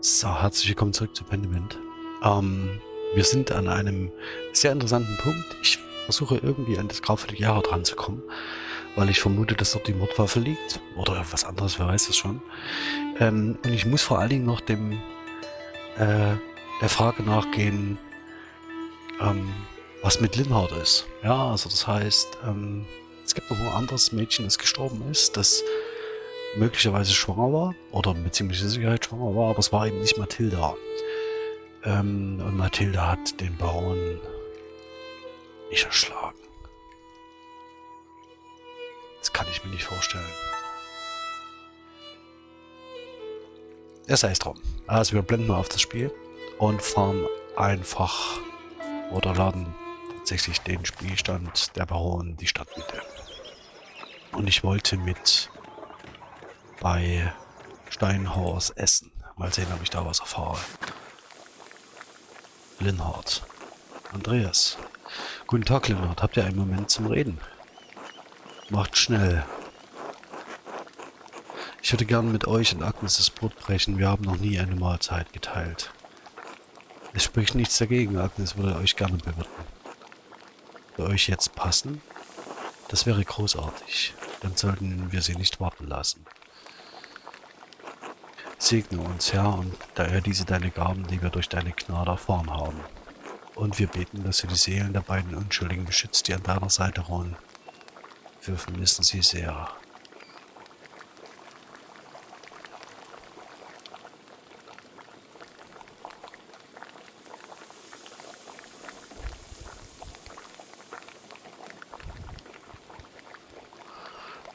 So, herzlich willkommen zurück zu Pendiment. Ähm, wir sind an einem sehr interessanten Punkt. Ich versuche irgendwie an das graufällige Jahre dran zu kommen, weil ich vermute, dass dort die Mordwaffe liegt. Oder was anderes, wer weiß das schon. Ähm, und ich muss vor allen Dingen noch dem äh, der Frage nachgehen, ähm, was mit Linhard ist. Ja, also das heißt, ähm, es gibt noch ein anderes Mädchen, das gestorben ist, das möglicherweise schwanger war oder mit ziemlicher Sicherheit schwanger war, aber es war eben nicht Mathilda. Ähm, und Mathilda hat den Baron nicht erschlagen. Das kann ich mir nicht vorstellen. Er sei es drum. Also wir blenden mal auf das Spiel und fahren einfach oder laden tatsächlich den Spielstand der Baron die Stadtmitte. Und ich wollte mit bei Steinhorst essen. Mal sehen, ob ich da was erfahre. Linhard. Andreas. Guten Tag, Linhard. Habt ihr einen Moment zum Reden? Macht schnell. Ich würde gern mit euch und Agnes das Brot brechen. Wir haben noch nie eine Mahlzeit geteilt. Es spricht nichts dagegen. Agnes würde euch gerne bewirten. Für euch jetzt passen? Das wäre großartig. Dann sollten wir sie nicht warten lassen. Segne uns, Herr, und da er diese deine Gaben, die wir durch deine Gnade erfahren haben. Und wir beten, dass du die Seelen der beiden Unschuldigen beschützt, die an deiner Seite ruhen. Wir vermissen sie sehr.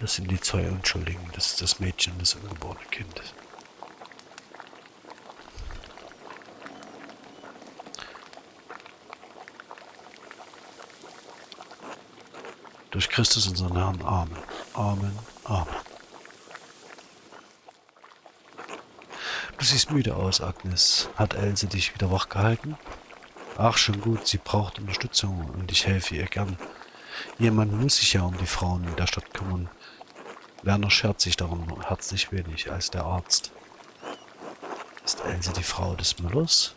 Das sind die zwei Unschuldigen. Das ist das Mädchen und das ungeborene Kind. Durch Christus unseren Herrn. Amen. Amen. Amen. Du siehst müde aus, Agnes. Hat Else dich wieder wach gehalten? Ach, schon gut. Sie braucht Unterstützung und ich helfe ihr gern. Jemand muss sich ja um die Frauen in der Stadt kümmern. Werner schert sich darum herzlich wenig als der Arzt. Ist Else die Frau des Müllers?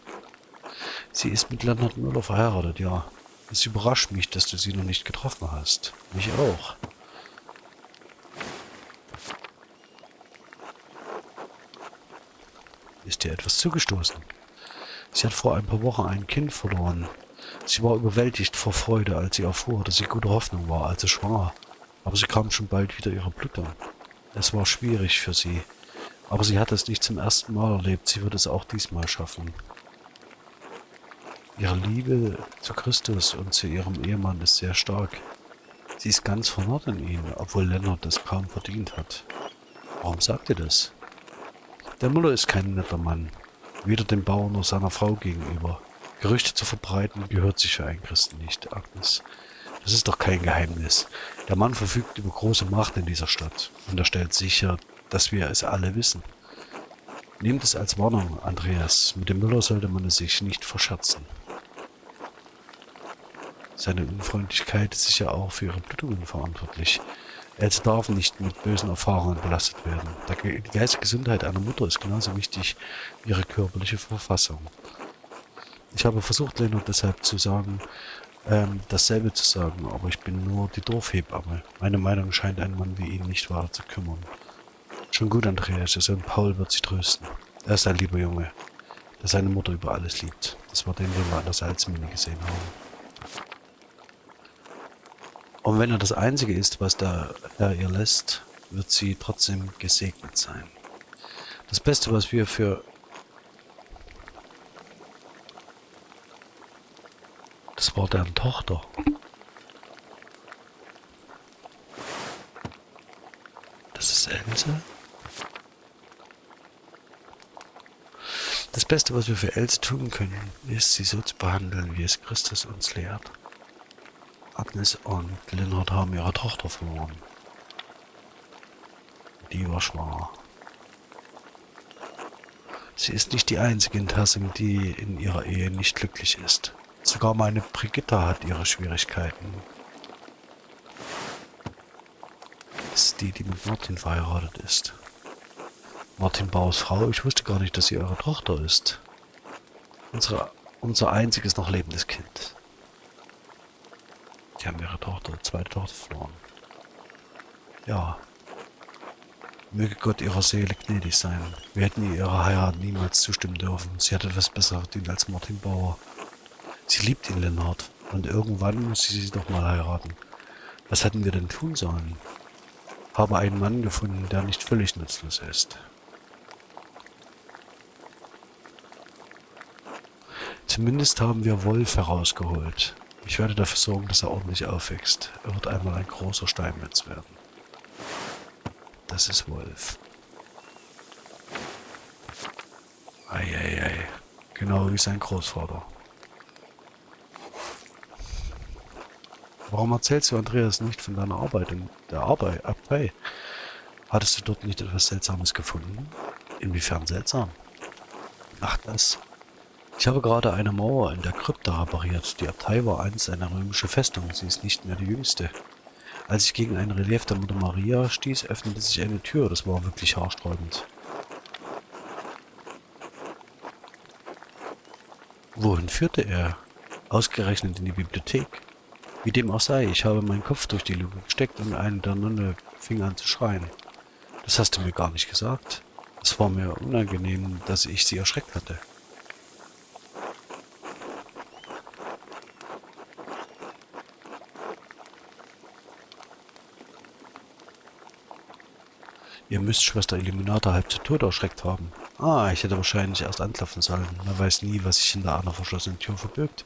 Sie ist mit Leonard Müller verheiratet, ja. Es überrascht mich, dass du sie noch nicht getroffen hast. Mich auch. Ist dir etwas zugestoßen? Sie hat vor ein paar Wochen ein Kind verloren. Sie war überwältigt vor Freude, als sie erfuhr, dass sie gute Hoffnung war, also schwanger. Aber sie kam schon bald wieder ihrer Blutung. Es war schwierig für sie. Aber sie hat es nicht zum ersten Mal erlebt. Sie wird es auch diesmal schaffen. Ihre Liebe zu Christus und zu ihrem Ehemann ist sehr stark. Sie ist ganz vernarrt in ihn, obwohl Lennart das kaum verdient hat. Warum sagt ihr das? Der Müller ist kein netter Mann, weder dem Bauern noch seiner Frau gegenüber. Gerüchte zu verbreiten gehört sich für einen Christen nicht, Agnes. Das ist doch kein Geheimnis. Der Mann verfügt über große Macht in dieser Stadt und er stellt sicher, dass wir es alle wissen. Nehmt es als Warnung, Andreas. Mit dem Müller sollte man es sich nicht verscherzen. Seine Unfreundlichkeit ist sicher auch für ihre Blutungen verantwortlich. Else darf nicht mit bösen Erfahrungen belastet werden. Die geistige Gesundheit einer Mutter ist genauso wichtig wie ihre körperliche Verfassung. Ich habe versucht, Leonard deshalb zu sagen, ähm, dasselbe zu sagen, aber ich bin nur die Dorfhebamme. Meine Meinung scheint ein Mann wie ihn nicht weiter zu kümmern. Schon gut, Andreas, Ihr Sohn Paul wird sich trösten. Er ist ein lieber Junge, der seine Mutter über alles liebt. Das war den, den wir an der Salzmine gesehen haben. Und wenn er das Einzige ist, was da Herr ihr lässt, wird sie trotzdem gesegnet sein. Das Beste, was wir für... Das war deren Tochter. Das ist Else. Das Beste, was wir für Else tun können, ist, sie so zu behandeln, wie es Christus uns lehrt. Agnes und Lennart haben ihre Tochter verloren. Die war schwanger. Sie ist nicht die einzige in Tassing, die in ihrer Ehe nicht glücklich ist. Sogar meine Brigitta hat ihre Schwierigkeiten. Das ist die, die mit Martin verheiratet ist. Martin Bauers Frau, ich wusste gar nicht, dass sie eure Tochter ist. Unsere, unser einziges noch lebendes Kind. Die haben ihre Tochter, zweite Tochter verloren. Ja. Möge Gott ihrer Seele gnädig sein. Wir hätten ihrer Heirat niemals zustimmen dürfen. Sie hat etwas besser verdient als Martin Bauer. Sie liebt ihn, Lennart. Und irgendwann muss sie sie doch mal heiraten. Was hätten wir denn tun sollen? Habe einen Mann gefunden, der nicht völlig nutzlos ist. Zumindest haben wir Wolf herausgeholt. Ich werde dafür sorgen, dass er ordentlich aufwächst. Er wird einmal ein großer Steinmetz werden. Das ist Wolf. Eieiei. Genau wie sein Großvater. Warum erzählst du Andreas nicht von deiner Arbeit in der Arbeit, Abtei? Hattest du dort nicht etwas Seltsames gefunden? Inwiefern seltsam? Ach das. Ich habe gerade eine Mauer in der Krypta repariert. Die Abtei war einst eine römische Festung. Sie ist nicht mehr die jüngste. Als ich gegen ein Relief der Mutter Maria stieß, öffnete sich eine Tür. Das war wirklich haarsträubend. Wohin führte er? Ausgerechnet in die Bibliothek. Wie dem auch sei, ich habe meinen Kopf durch die Luke gesteckt und eine der Nonne fing an zu schreien. Das hast du mir gar nicht gesagt. Es war mir unangenehm, dass ich sie erschreckt hatte. Ihr müsst Schwester Illuminata halb zu Tode erschreckt haben. Ah, ich hätte wahrscheinlich erst anklopfen sollen. Man weiß nie, was sich hinter einer verschlossenen Tür verbirgt.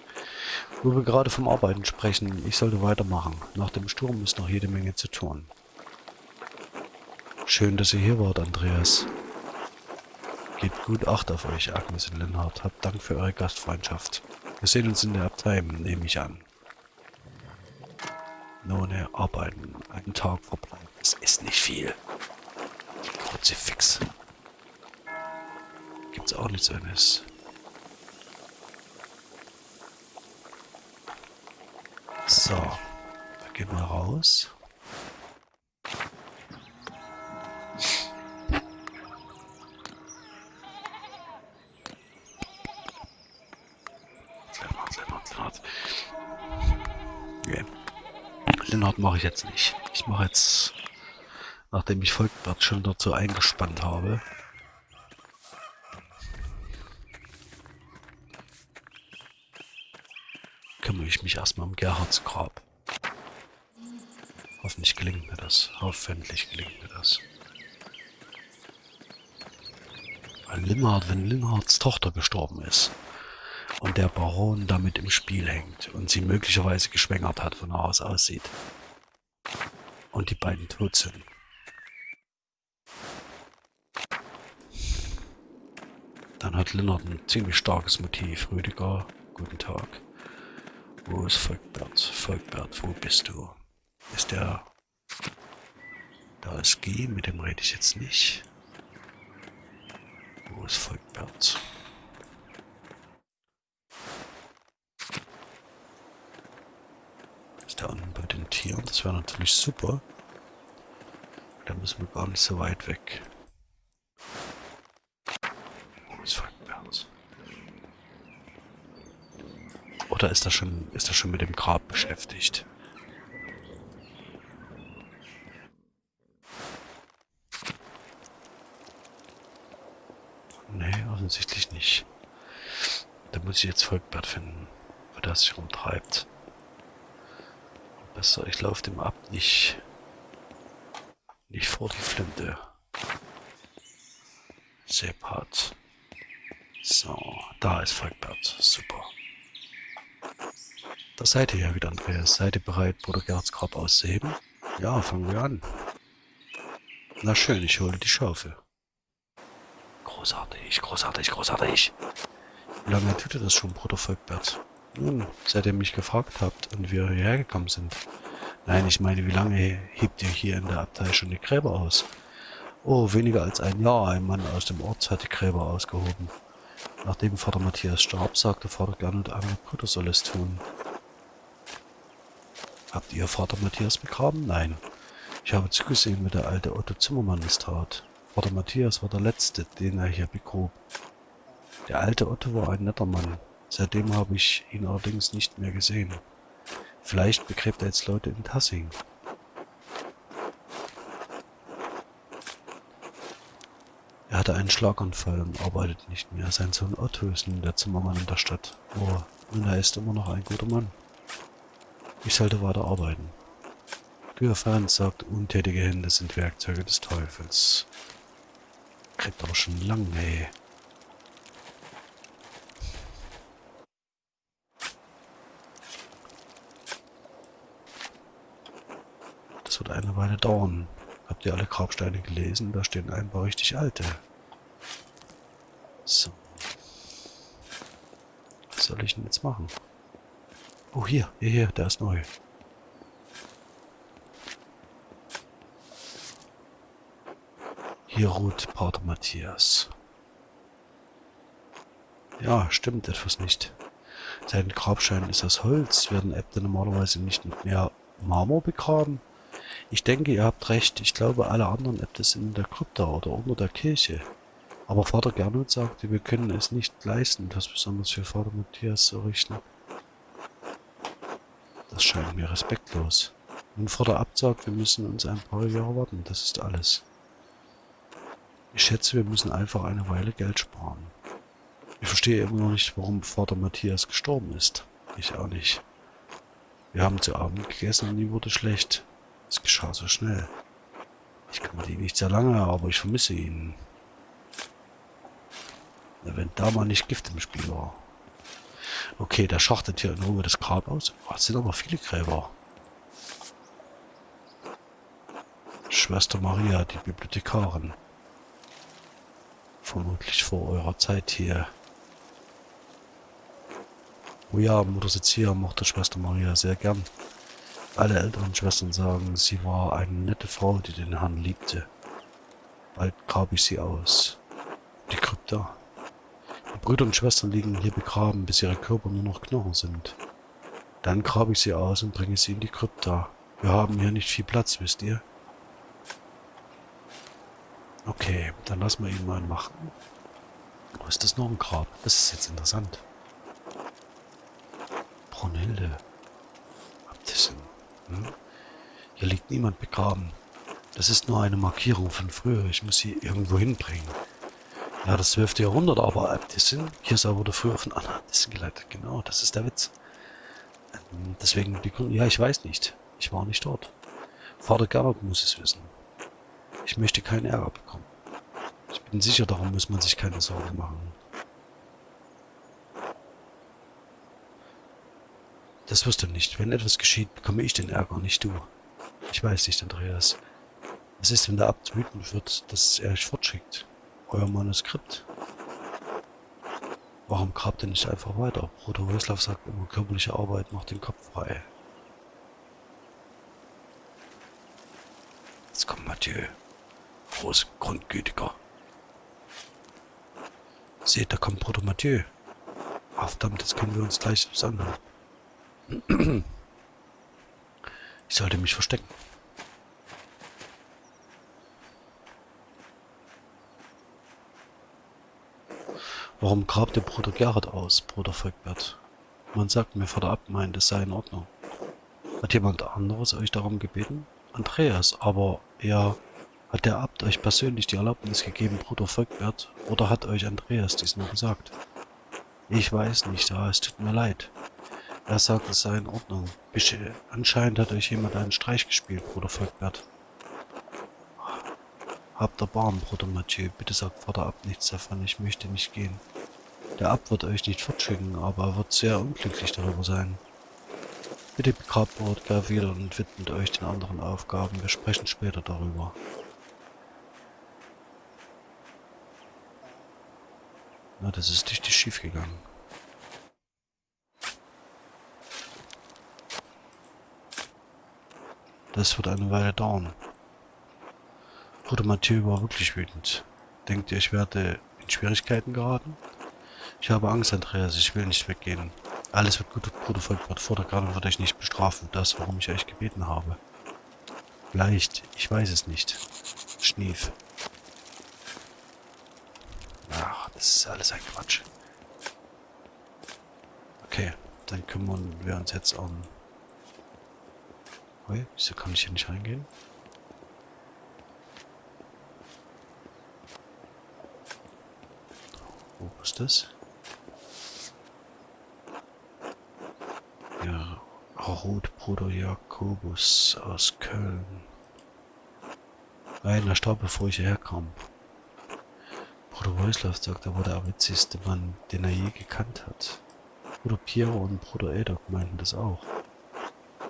Wo wir gerade vom Arbeiten sprechen, ich sollte weitermachen. Nach dem Sturm ist noch jede Menge zu tun. Schön, dass ihr hier wart, Andreas. Gebt gut Acht auf euch, Agnes und Lennart. Habt Dank für eure Gastfreundschaft. Wir sehen uns in der Abtei, nehme ich an. None arbeiten. Ein Tag verbleibt. Das ist nicht viel. Kruzifix gibt's auch nichts anderes. So, wir gehen mal raus. Lennart mache ich jetzt nicht. Ich mache jetzt, nachdem ich Volkbert schon dazu eingespannt habe, kümmere ich mich erstmal um Gerhards Grab. Hoffentlich gelingt mir das. Hoffentlich gelingt mir das. Weil Linhard, wenn Linhards Tochter gestorben ist und der Baron damit im Spiel hängt und sie möglicherweise geschwängert hat, von aus aussieht und die beiden tot sind, hat Linnard ein ziemlich starkes Motiv. Rüdiger, guten Tag. Wo ist Volkbert? Volkbert, wo bist du? Ist der... Da ist G, mit dem rede ich jetzt nicht. Wo ist Volkbert? Ist der unten bei den Tieren? Das wäre natürlich super. Da müssen wir gar nicht so weit weg. Oder ist er schon, ist er schon mit dem Grab beschäftigt? Nee, offensichtlich nicht. Da muss ich jetzt Volkbert finden, wo das sich rumtreibt. Besser, ich laufe dem ab, nicht, nicht vor die Flinte. Sepat. So, da ist Volkbert. Super. Da seid ihr ja wieder, Andreas. Seid ihr bereit, Bruder Gerds Grab auszuheben? Ja, fangen wir an. Na schön, ich hole die Schaufel. Großartig, großartig, großartig. Wie lange tut ihr das schon, Bruder Volkbert? Nun, seit ihr mich gefragt habt und wir hierher gekommen sind. Nein, ich meine, wie lange hebt ihr hier in der Abtei schon die Gräber aus? Oh, weniger als ein Jahr. Ein Mann aus dem Ort hat die Gräber ausgehoben. Nachdem Vater Matthias starb, sagte Vater Gernot, ein Bruder soll es tun. Habt ihr Vater Matthias begraben? Nein. Ich habe zugesehen, wie der alte Otto Zimmermann es tat. Vater Matthias war der Letzte, den er hier begrub. Der alte Otto war ein netter Mann. Seitdem habe ich ihn allerdings nicht mehr gesehen. Vielleicht begräbt er jetzt Leute in Tassing. Er hatte einen Schlaganfall und arbeitet nicht mehr. Sein Sohn Otto ist nun der Zimmermann in der Stadt. Oh, und er ist immer noch ein guter Mann. Ich sollte weiter arbeiten. Franz sagt, untätige Hände sind Werkzeuge des Teufels. Kriegt aber schon lang, ey. Das wird eine Weile dauern. Habt ihr alle Grabsteine gelesen? Da stehen ein paar richtig alte. So. Was soll ich denn jetzt machen? Oh, hier, hier, hier, der ist neu. Hier ruht Pater Matthias. Ja, stimmt etwas nicht. Sein Grabstein ist aus Holz, werden Äbte normalerweise nicht mit mehr Marmor begraben. Ich denke, ihr habt recht. Ich glaube, alle anderen Äbte sind in der Krypta oder unter der Kirche. Aber Vater Gernot sagte, wir können es nicht leisten, etwas besonders für Vater Matthias zu richten. Das scheint mir respektlos. Vater Abt sagt, wir müssen uns ein paar Jahre warten. Das ist alles. Ich schätze, wir müssen einfach eine Weile Geld sparen. Ich verstehe immer noch nicht, warum Vater Matthias gestorben ist. Ich auch nicht. Wir haben zu Abend gegessen und ihm wurde schlecht. Es geschah so schnell. Ich kümmerte ihn nicht sehr lange, aber ich vermisse ihn. Wenn da mal nicht Gift im Spiel war. Okay, der schachtet hier in Ruhe das Grab aus. Oh, es sind aber viele Gräber. Schwester Maria, die Bibliothekarin. Vermutlich vor eurer Zeit hier. Oh ja, Mutter Sezia mochte Schwester Maria sehr gern. Alle älteren Schwestern sagen, sie war eine nette Frau, die den Herrn liebte. Bald grab ich sie aus. Die Krypta. Brüder und Schwestern liegen hier begraben, bis ihre Körper nur noch Knochen sind. Dann grabe ich sie aus und bringe sie in die Krypta. Wir haben hier nicht viel Platz, wisst ihr? Okay, dann lassen wir ihn mal machen. Wo ist das noch ein Grab? Das ist jetzt interessant. Brunhilde. Abtissin. Hm? Hier liegt niemand begraben. Das ist nur eine Markierung von früher. Ich muss sie irgendwo hinbringen. Ja, das 12. Jahrhundert, aber Äbtissin. Kirsa wurde früher von Anna Äbtissin geleitet. Genau, das ist der Witz. Ähm, deswegen die Gründe. Ja, ich weiß nicht. Ich war nicht dort. Vater Gernot muss es wissen. Ich möchte keinen Ärger bekommen. Ich bin sicher, darum muss man sich keine Sorgen machen. Das wirst du nicht. Wenn etwas geschieht, bekomme ich den Ärger, nicht du. Ich weiß nicht, Andreas. Was ist, wenn der Abt wütend wird, dass er euch fortschickt? Euer Manuskript. Warum grabt ihr nicht einfach weiter? Bruder Wöslav sagt immer, körperliche Arbeit macht den Kopf frei. Jetzt kommt Mathieu. Groß, grundgütiger. Seht, da kommt Bruder Mathieu. Ach verdammt, jetzt können wir uns gleich anhören. Ich sollte mich verstecken. Warum grabt der Bruder Gerhard aus, Bruder Volkbert? Man sagt mir Vater Abt meint, es sei in Ordnung. Hat jemand anderes euch darum gebeten? Andreas, aber er... Hat der Abt euch persönlich die Erlaubnis gegeben, Bruder Volkbert? Oder hat euch Andreas dies nur gesagt? Ich weiß nicht, aber es tut mir leid. Er sagt, es sei in Ordnung. Anscheinend hat euch jemand einen Streich gespielt, Bruder Volkbert. Habt Erbarmen, Bruder Mathieu. Bitte sagt Vater Abt nichts davon. Ich möchte nicht gehen. Der Abt wird euch nicht fortschicken, aber er wird sehr unglücklich darüber sein. Bitte begrabt Brodka wieder und widmet euch den anderen Aufgaben. Wir sprechen später darüber. Na, das ist richtig schief gegangen. Das wird eine Weile dauern. Bruder Mathieu war wirklich wütend. Denkt ihr, ich werde in Schwierigkeiten geraten? Ich habe Angst, Andreas. Ich will nicht weggehen. Alles wird gut, Bruder Volkbert. Vor der Garde wird euch nicht bestrafen. Das, warum ich euch gebeten habe. Vielleicht. Ich weiß es nicht. Schnief. Das ist alles ein Quatsch. Okay, dann kümmern wir uns jetzt um... Ui, wieso kann ich hier nicht reingehen? Wo ist das? Ja, Rotbruder Jakobus aus Köln. Einer starb, bevor ich hierher kam. Bruder Wojslav sagt, er war der witzigste Mann, den er je gekannt hat. Bruder Piero und Bruder Edok meinten das auch.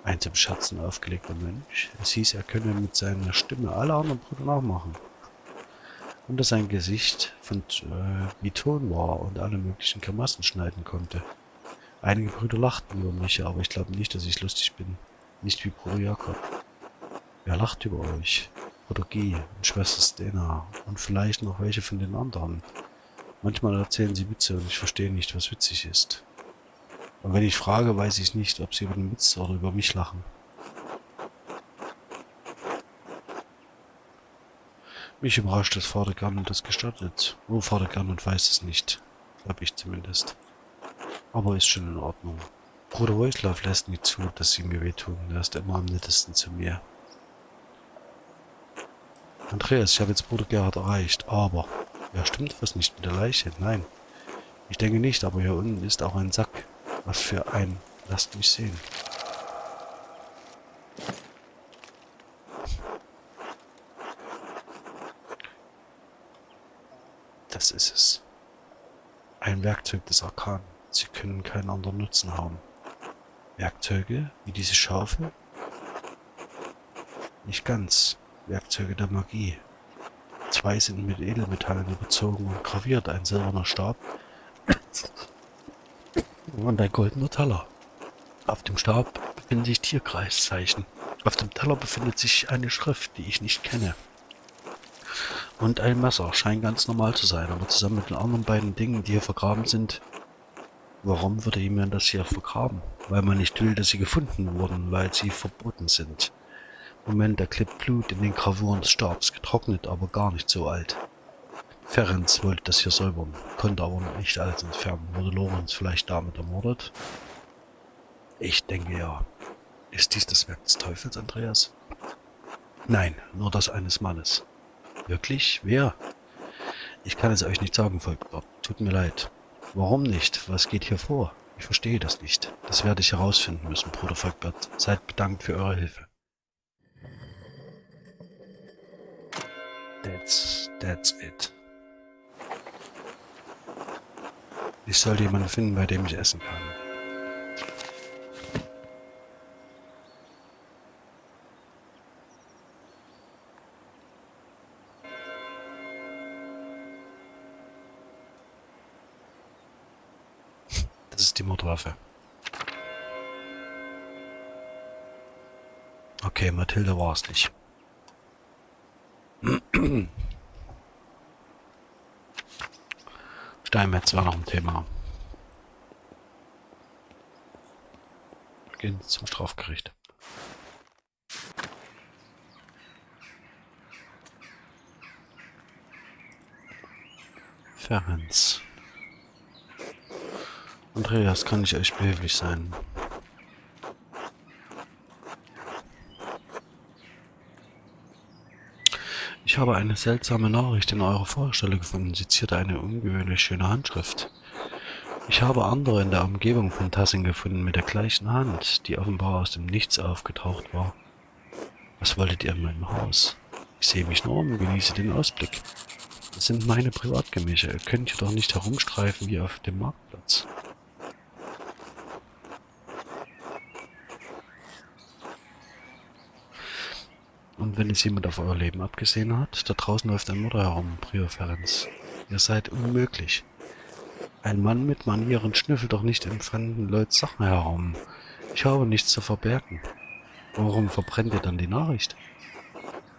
Ein zum Scherzen aufgelegter Mönch. Es hieß, er könne mit seiner Stimme alle anderen Brüder nachmachen. Und dass sein Gesicht von äh, wie Ton war und alle möglichen Grimassen schneiden konnte. Einige Brüder lachten über mich, aber ich glaube nicht, dass ich lustig bin. Nicht wie Bruder Jakob. Wer lacht über euch? Bruder G und Schwester Stena und vielleicht noch welche von den anderen. Manchmal erzählen sie Witze und ich verstehe nicht, was witzig ist. Und wenn ich frage, weiß ich nicht, ob sie über den Witz oder über mich lachen. Mich überrascht, dass Vater Garnett das gestattet. Oh, Vater Garnett weiß es nicht. Glaube ich zumindest. Aber ist schon in Ordnung. Bruder Wojslav lässt nie zu, dass sie mir wehtun. Er ist immer am nettesten zu mir. Andreas, ich habe jetzt Bruder Gerhard erreicht, aber... Ja, stimmt was nicht mit der Leiche? Nein. Ich denke nicht, aber hier unten ist auch ein Sack. Was für ein... Lasst mich sehen. Das ist es. Ein Werkzeug des Arkan. Sie können keinen anderen Nutzen haben. Werkzeuge wie diese Schaufel? Nicht ganz. Werkzeuge der Magie. Zwei sind mit Edelmetallen überzogen und graviert. Ein silberner Stab und ein goldener Teller. Auf dem Stab befinden sich Tierkreiszeichen. Auf dem Teller befindet sich eine Schrift, die ich nicht kenne. Und ein Messer scheint ganz normal zu sein, aber zusammen mit den anderen beiden Dingen, die hier vergraben sind, warum würde jemand das hier vergraben? Weil man nicht will, dass sie gefunden wurden, weil sie verboten sind. Moment, da klebt Blut in den Gravuren des Stabs, getrocknet, aber gar nicht so alt. Ferenc wollte das hier säubern, konnte aber nicht alles entfernen. Wurde Lorenz vielleicht damit ermordet? Ich denke ja. Ist dies das Werk des Teufels, Andreas? Nein, nur das eines Mannes. Wirklich? Wer? Ich kann es euch nicht sagen, Volker. Tut mir leid. Warum nicht? Was geht hier vor? Ich verstehe das nicht. Das werde ich herausfinden müssen, Bruder Volkbert. Seid bedankt für eure Hilfe. That's, that's it. Ich sollte jemanden finden, bei dem ich essen kann. Mordwaffe. Okay, Mathilde war es nicht. Steinmetz war noch ein Thema. Gehen zum Strafgericht. Ferenz. Andreas, kann ich euch behilflich sein? Ich habe eine seltsame Nachricht in eurer Vorstelle gefunden. Sie zierte eine ungewöhnlich schöne Handschrift. Ich habe andere in der Umgebung von Tassing gefunden mit der gleichen Hand, die offenbar aus dem Nichts aufgetaucht war. Was wolltet ihr in meinem Haus? Ich sehe mich nur um, genieße den Ausblick. Das sind meine Privatgemächer. Ihr könnt hier doch nicht herumstreifen wie auf dem Marktplatz. Wenn es jemand auf euer Leben abgesehen hat, da draußen läuft ein Mutter herum, Ferenz. Ihr seid unmöglich. Ein Mann mit Manieren schnüffelt doch nicht in fremden Leuten Sachen herum. Ich habe nichts zu verbergen. Warum verbrennt ihr dann die Nachricht?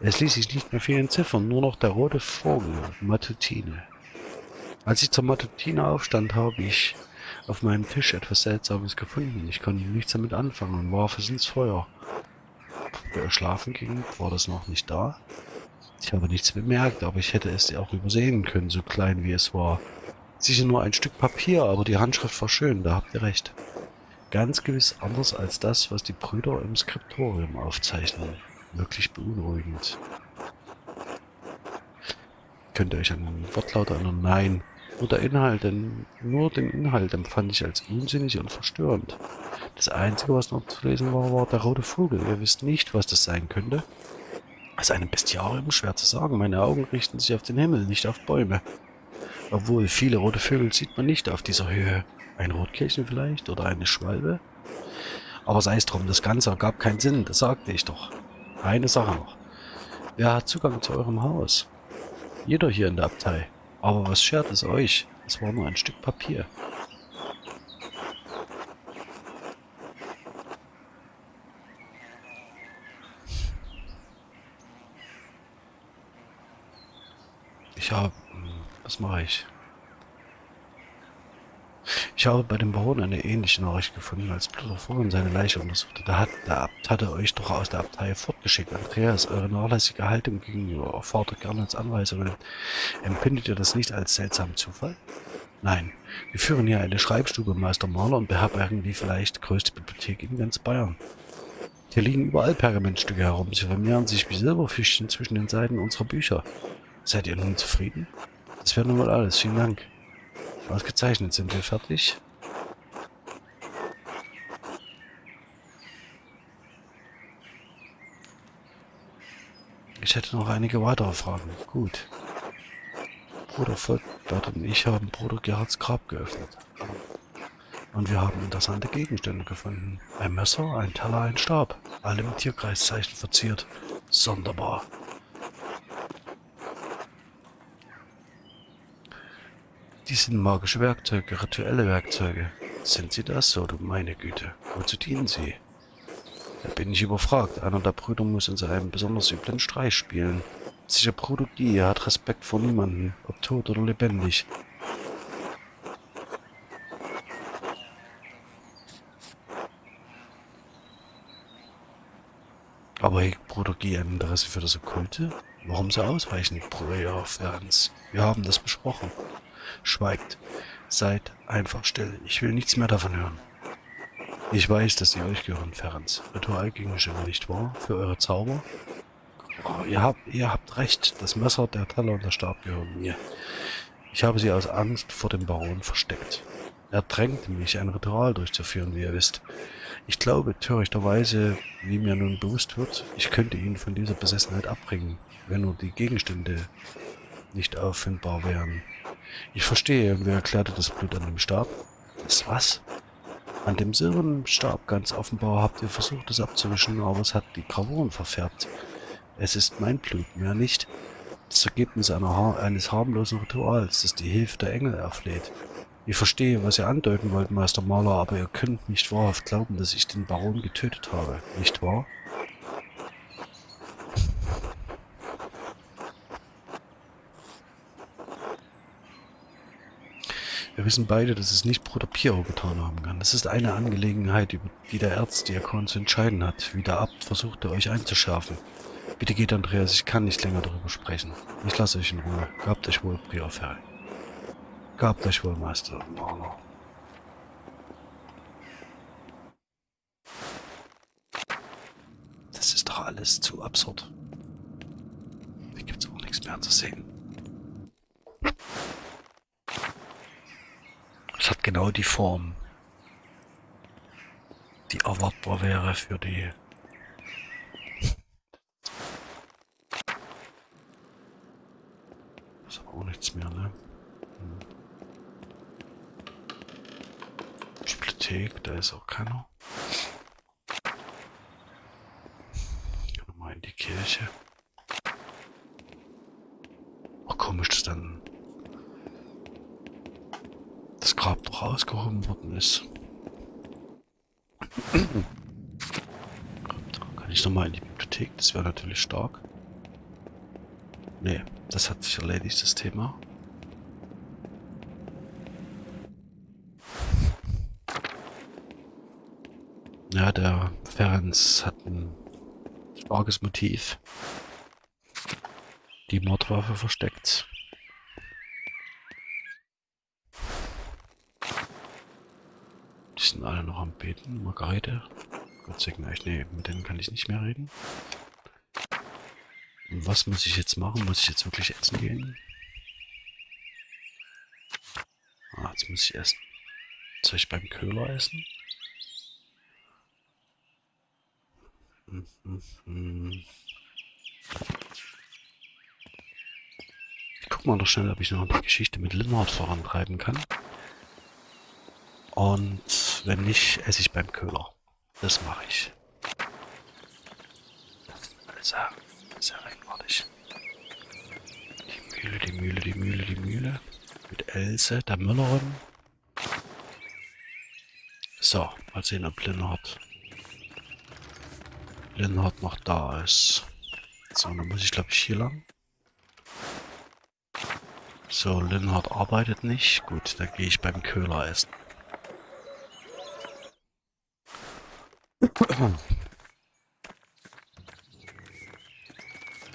Es ließ sich nicht mehr viel entziffern, nur noch der rote Vogel, Matutine. Als ich zur Matutine aufstand, habe ich auf meinem Tisch etwas Seltsames gefunden. Ich konnte nichts damit anfangen und warf es ins Feuer er schlafen ging, war das noch nicht da. Ich habe nichts bemerkt, aber ich hätte es auch übersehen können, so klein wie es war. Sicher nur ein Stück Papier, aber die Handschrift war schön, da habt ihr recht. Ganz gewiss anders als das, was die Brüder im Skriptorium aufzeichnen. Wirklich beunruhigend. Könnt ihr euch an den Wortlaut erinnern? Nein. Nur der Inhalt, denn nur den Inhalt empfand ich als unsinnig und verstörend. Das Einzige, was noch zu lesen war, war der rote Vogel. Ihr wisst nicht, was das sein könnte. Als einem Bestiarium schwer zu sagen. Meine Augen richten sich auf den Himmel, nicht auf Bäume. Obwohl, viele rote Vögel sieht man nicht auf dieser Höhe. Ein Rotkehlchen vielleicht oder eine Schwalbe? Aber sei es drum, das Ganze ergab keinen Sinn, das sagte ich doch. Eine Sache noch. Wer hat Zugang zu eurem Haus? Jeder hier in der Abtei. Aber was schert es euch? Es war nur ein Stück Papier. Ich habe... Was mache ich? Ich habe bei dem Baron eine ähnliche Nachricht gefunden, als Blutter vorhin seine Leiche untersuchte. Da hat der Abt hatte euch doch aus der Abtei fortgeschickt. Andreas, eure nachlässige Haltung gegenüber erfordert gerne als Anweisungen. Empfindet ihr das nicht als seltsamen Zufall? Nein, wir führen hier eine Schreibstube Meister Maler und beherbergen die vielleicht größte Bibliothek in ganz Bayern. Hier liegen überall Pergamentstücke herum. Sie vermehren sich wie Silberfischchen zwischen den Seiten unserer Bücher. Seid ihr nun zufrieden? Das wäre nun mal alles. Vielen Dank. Ausgezeichnet, sind wir fertig? Ich hätte noch einige weitere Fragen. Gut. Bruder Volkbert und ich haben Bruder Gerhards Grab geöffnet. Und wir haben interessante Gegenstände gefunden. Ein Messer, ein Teller, ein Stab. Alle mit Tierkreiszeichen verziert. Sonderbar. Die sind magische Werkzeuge, rituelle Werkzeuge. Sind sie das, oder meine Güte? Wozu dienen sie? Da bin ich überfragt. Einer der Brüder muss uns einen besonders üblen Streich spielen. Sicher Bruder er hat Respekt vor niemanden, ob tot oder lebendig. Aber hegt Bruder Guy ein Interesse für das Okkulte? Warum so ausweichen, Bruder Ferns? Wir haben das besprochen. Schweigt. Seid einfach still. Ich will nichts mehr davon hören. Ich weiß, dass sie euch gehören, Ferenc. Ritualgegenstände, nicht wahr? Für eure Zauber? Oh, ihr, habt, ihr habt recht. Das Messer, der Teller und der Stab gehören mir. Ich habe sie aus Angst vor dem Baron versteckt. Er drängte mich, ein Ritual durchzuführen, wie ihr wisst. Ich glaube, törichterweise, wie mir nun bewusst wird, ich könnte ihn von dieser Besessenheit abbringen, wenn nur die Gegenstände nicht auffindbar wären. Ich verstehe. Wer erklärte das Blut an dem Stab? Das was? An dem silbernen Stab ganz offenbar habt ihr versucht, es abzuwischen, aber es hat die Gravuren verfärbt. Es ist mein Blut, mehr nicht. Das Ergebnis einer, eines harmlosen Rituals, das die Hilfe der Engel erfleht. Ich verstehe, was ihr andeuten wollt, Meister Maler, aber ihr könnt nicht wahrhaft glauben, dass ich den Baron getötet habe, nicht wahr? Wir wissen beide, dass es nicht Bruder Piero getan haben kann. Das ist eine Angelegenheit, über die der Erzdiakon zu entscheiden hat, wie der Abt versuchte, euch einzuschärfen. Bitte geht, Andreas, ich kann nicht länger darüber sprechen. Ich lasse euch in Ruhe. Gabt euch wohl, Prior Ferry. Gabt euch wohl, Meister Marner. Das ist doch alles zu absurd. Hier gibt's auch nichts mehr zu sehen. Hat genau die Form, die erwartbar wäre für die ist aber auch nichts mehr, ne? Hm. Bibliothek, da ist auch keiner. Nochmal in die Kirche. Ach komisch, dass dann das Grab doch ausgehoben worden ist. Kann ich nochmal in die Bibliothek? Das wäre natürlich stark. Nee, das hat sich erledigt, das Thema. Ja, der Ferenc hat ein starkes Motiv. Die Mordwaffe versteckt. Sind alle noch am Beten. Margarete. Gott sei Dank. Nee, mit denen kann ich nicht mehr reden. Und was muss ich jetzt machen? Muss ich jetzt wirklich essen gehen? Ah, jetzt muss ich essen. Soll ich beim Köhler essen? Ich guck mal noch schnell, ob ich noch die Geschichte mit Linhard vorantreiben kann. Und wenn nicht, esse ich beim Köhler. Das mache ich. Also, sehr eigenartig. Die Mühle, die Mühle, die Mühle, die Mühle. Mit Else, der Müllerin. So, mal sehen, ob Linhard, Linhard noch da ist. So, dann muss ich glaube ich hier lang. So, Linhard arbeitet nicht. Gut, dann gehe ich beim Köhler essen.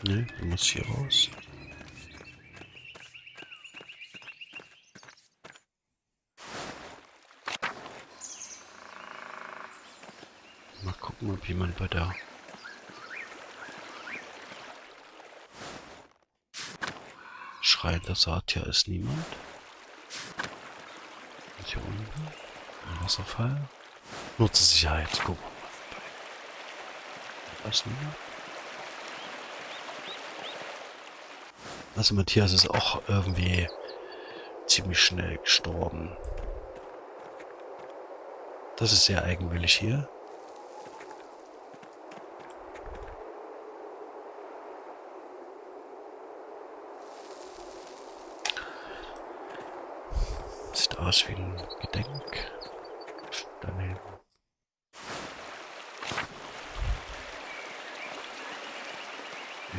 Ne, du musst hier raus. Mal gucken, ob jemand bei der Schrein der Satya ist niemand. Und hier unten ein Wasserfall. Nur zur Sicherheit. Guck niemand? Also Matthias ist auch irgendwie ziemlich schnell gestorben. Das ist sehr eigenwillig hier. Sieht aus wie ein Gedenk.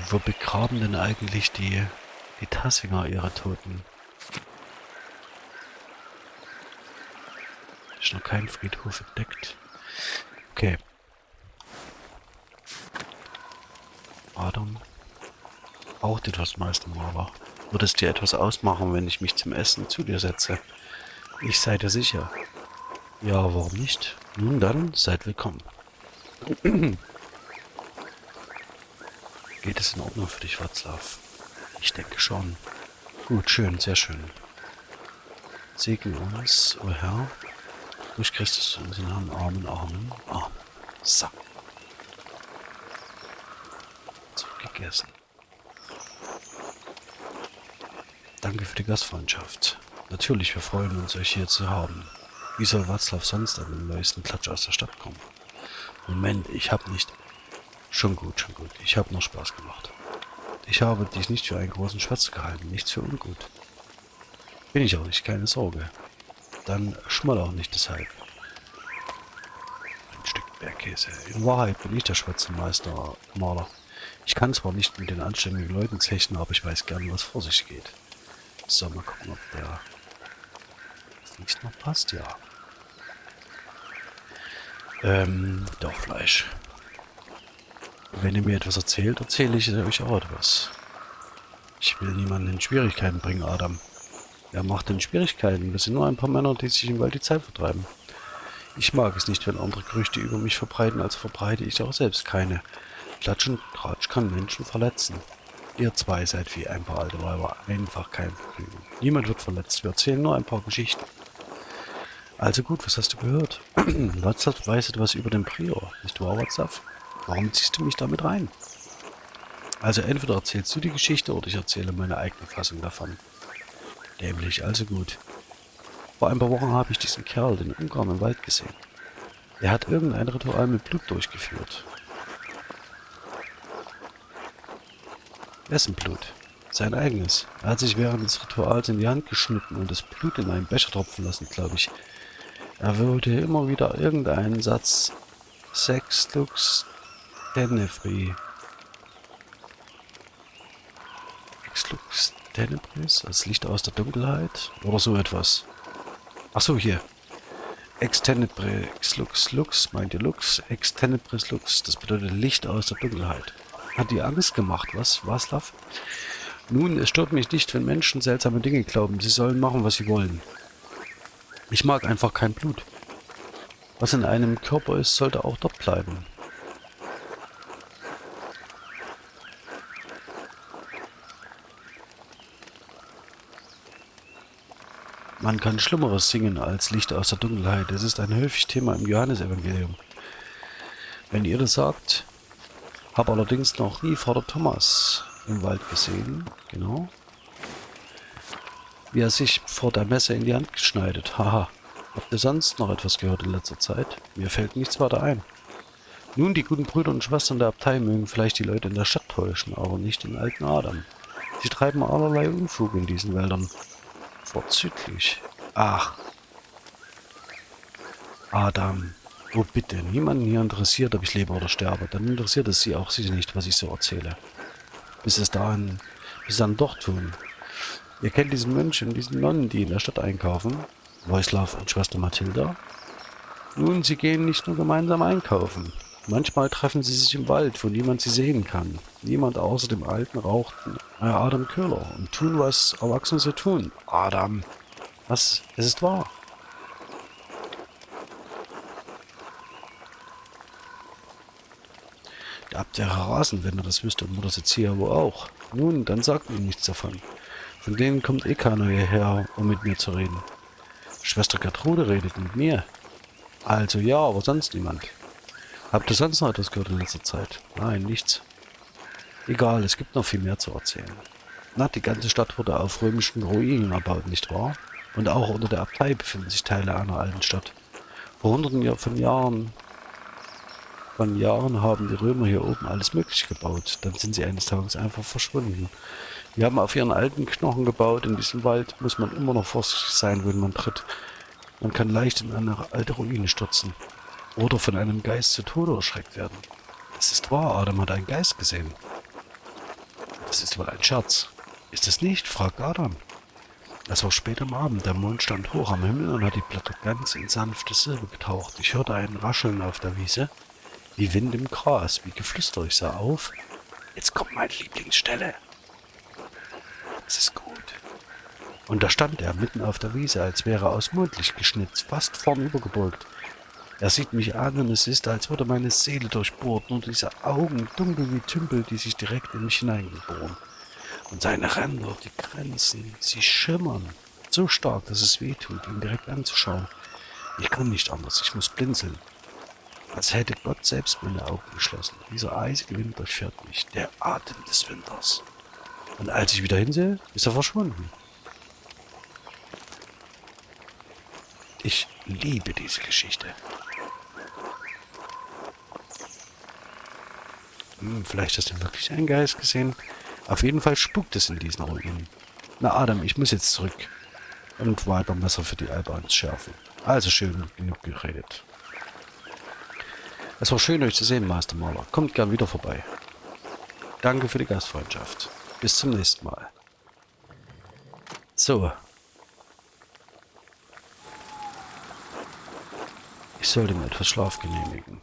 Wo begraben denn eigentlich die, die Tassinger ihre Toten? Ist noch kein Friedhof entdeckt. Okay. Adam. Braucht etwas, Meistermaler. Würde es dir etwas ausmachen, wenn ich mich zum Essen zu dir setze? Ich sei dir sicher. Ja, warum nicht? Nun dann, seid willkommen. Geht es in Ordnung für dich, Watzlaw? Ich denke schon. Gut, schön, sehr schön. Segne uns, o oh Herr, durch Christus unseren Herrn, Amen, Amen, Amen. So. So, gegessen. Danke für die Gastfreundschaft. Natürlich, wir freuen uns, euch hier zu haben. Wie soll Watzlaw sonst an den neuesten Klatsch aus der Stadt kommen? Moment, ich hab nicht... Schon gut, schon gut. Ich habe nur Spaß gemacht. Ich habe dich nicht für einen großen Schwatz gehalten, nichts für ungut. Bin ich auch nicht, keine Sorge. Dann schmoll auch nicht deshalb. Ein Stück Bergkäse. In Wahrheit bin ich der Schwätzemeister, Maler. Ich kann zwar nicht mit den anständigen Leuten zechen, aber ich weiß gern, was vor sich geht. So, mal gucken, ob der nicht noch passt, ja. Ähm, doch Fleisch. Wenn ihr mir etwas erzählt, erzähle ich euch auch etwas. Ich will niemanden in Schwierigkeiten bringen, Adam. Wer macht denn Schwierigkeiten? Wir sind nur ein paar Männer, die sich im Wald die Zeit vertreiben. Ich mag es nicht, wenn andere Gerüchte über mich verbreiten, also verbreite ich auch selbst keine. Klatsch und Tratsch kann Menschen verletzen. Ihr zwei seid wie ein paar alte Weiber, einfach kein Vergnügen. Niemand wird verletzt, wir erzählen nur ein paar Geschichten. Also gut, was hast du gehört? Watzlaw weiß etwas über den Prior, nicht wahr, Watzlaw? Warum ziehst du mich damit rein? Also entweder erzählst du die Geschichte oder ich erzähle meine eigene Fassung davon. Nämlich, also gut. Vor ein paar Wochen habe ich diesen Kerl, den Ungarn im Wald gesehen. Er hat irgendein Ritual mit Blut durchgeführt. Wessen Blut? Sein eigenes. Er hat sich während des Rituals in die Hand geschnitten und das Blut in einen Becher tropfen lassen, glaube ich. Er wollte immer wieder irgendeinen Satz Sex Lux Tenebri. Ex Lux Tenebris? Als Licht aus der Dunkelheit? Oder so etwas. Achso, hier. Ex Tenebris Lux Lux, meint ihr Lux? Ex Tenebris Lux. Das bedeutet Licht aus der Dunkelheit. Hat die Angst gemacht, was, Waslav? Nun, es stört mich nicht, wenn Menschen seltsame Dinge glauben. Sie sollen machen, was sie wollen. Ich mag einfach kein Blut. Was in einem Körper ist, sollte auch dort bleiben. Man kann Schlimmeres singen als Licht aus der Dunkelheit. Es ist ein häufig Thema im Johannesevangelium. Wenn ihr das sagt, habe allerdings noch nie Vater Thomas im Wald gesehen. Genau. Wie er sich vor der Messe in die Hand geschneidet. Haha. Habt ihr sonst noch etwas gehört in letzter Zeit? Mir fällt nichts weiter ein. Nun, die guten Brüder und Schwestern der Abtei mögen vielleicht die Leute in der Stadt täuschen, aber nicht den alten Adam. Sie treiben allerlei Unfug in diesen Wäldern. Vorzüglich. Ach. Adam. Oh bitte, niemanden hier interessiert, ob ich lebe oder sterbe. Dann interessiert es sie auch sicher nicht, was ich so erzähle. Bis es dahin, bis dann doch tun. Ihr kennt diesen Mönch und diesen Nonnen, die in der Stadt einkaufen. Wojslav und Schwester Mathilda. Nun, sie gehen nicht nur gemeinsam einkaufen. Manchmal treffen sie sich im Wald, wo niemand sie sehen kann. Niemand außer dem alten, rauchten Adam Köhler und tun, was Erwachsene so tun. Adam. Was? Es ist wahr. Ihr habt ja Rasen, wenn ihr das wüsst, und Mutter Sezia wo auch. Nun, dann sagt ihm nichts davon. Von denen kommt eh keiner hierher, um mit mir zu reden. Schwester Gertrude redet mit mir. Also ja, aber sonst niemand. Habt ihr sonst noch etwas gehört in letzter Zeit? Nein, nichts. Egal, es gibt noch viel mehr zu erzählen. Na, die ganze Stadt wurde auf römischen Ruinen erbaut, nicht wahr? Und auch unter der Abtei befinden sich Teile einer alten Stadt. Vor hunderten von Jahren, von Jahren haben die Römer hier oben alles mögliche gebaut. Dann sind sie eines Tages einfach verschwunden. Wir haben auf ihren alten Knochen gebaut. In diesem Wald muss man immer noch vorsichtig sein, wenn man tritt. Man kann leicht in eine alte Ruine stürzen. Oder von einem Geist zu Tode erschreckt werden. Es ist wahr, Adam hat einen Geist gesehen. Das ist wohl ein Scherz. Ist es nicht? fragt Adam. Es war spät am Abend, der Mond stand hoch am Himmel und hat die Blätter ganz in sanfte Silbe getaucht. Ich hörte ein Rascheln auf der Wiese, wie Wind im Gras, wie Geflüster. Ich sah auf. Jetzt kommt meine Lieblingsstelle. Es ist gut. Und da stand er mitten auf der Wiese, als wäre er aus Mondlicht geschnitzt, fast vornübergebeugt. Er sieht mich an und es ist, als würde meine Seele durchbohrt, nur diese Augen, dunkel wie Tümpel, die sich direkt in mich hineingeboren. Und seine Ränder, die Grenzen, sie schimmern. So stark, dass es weh tut, ihn direkt anzuschauen. Ich kann nicht anders, ich muss blinzeln. Als hätte Gott selbst meine Augen geschlossen. Dieser eisige Wind durchfährt mich, der Atem des Winters. Und als ich wieder hinsehe, ist er verschwunden. Ich liebe diese Geschichte. Hm, vielleicht hast du wirklich einen Geist gesehen. Auf jeden Fall spukt es in diesen Ruinen. Na Adam, ich muss jetzt zurück. Und weiter Messer für die Albans schärfen. Also schön genug geredet. Es war schön, euch zu sehen, Master Maler. Kommt gern wieder vorbei. Danke für die Gastfreundschaft. Bis zum nächsten Mal. So. Ich sollte mir etwas Schlaf genehmigen.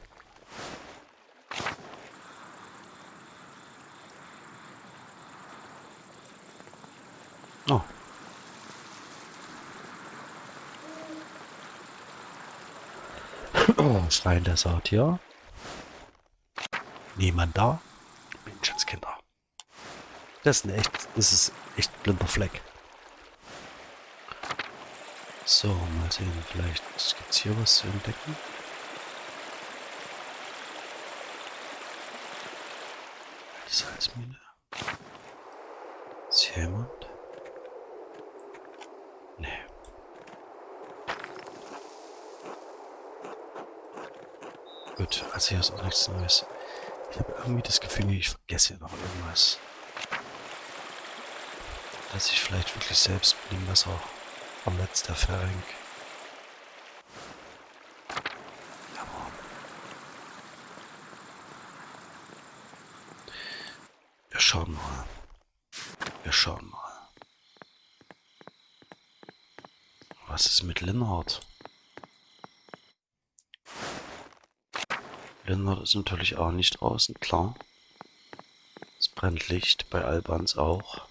Oh. Oh, Schrein der Saat, Niemand da? Menschenskinder. Das ist ein echt, das ist echt blinder Fleck. So, mal sehen, vielleicht gibt es hier was zu entdecken. Salzmine. Ist hier jemand? Gut, also hier ist auch nichts Neues. Ich habe irgendwie das Gefühl, ich vergesse hier noch irgendwas. Dass ich vielleicht wirklich selbst mit dem Messer verletzt, der Ferenc. Aber wir schauen mal. Wir schauen mal. Was ist mit Linhard? Linhard ist natürlich auch nicht draußen, klar. Es brennt Licht, bei Albans auch.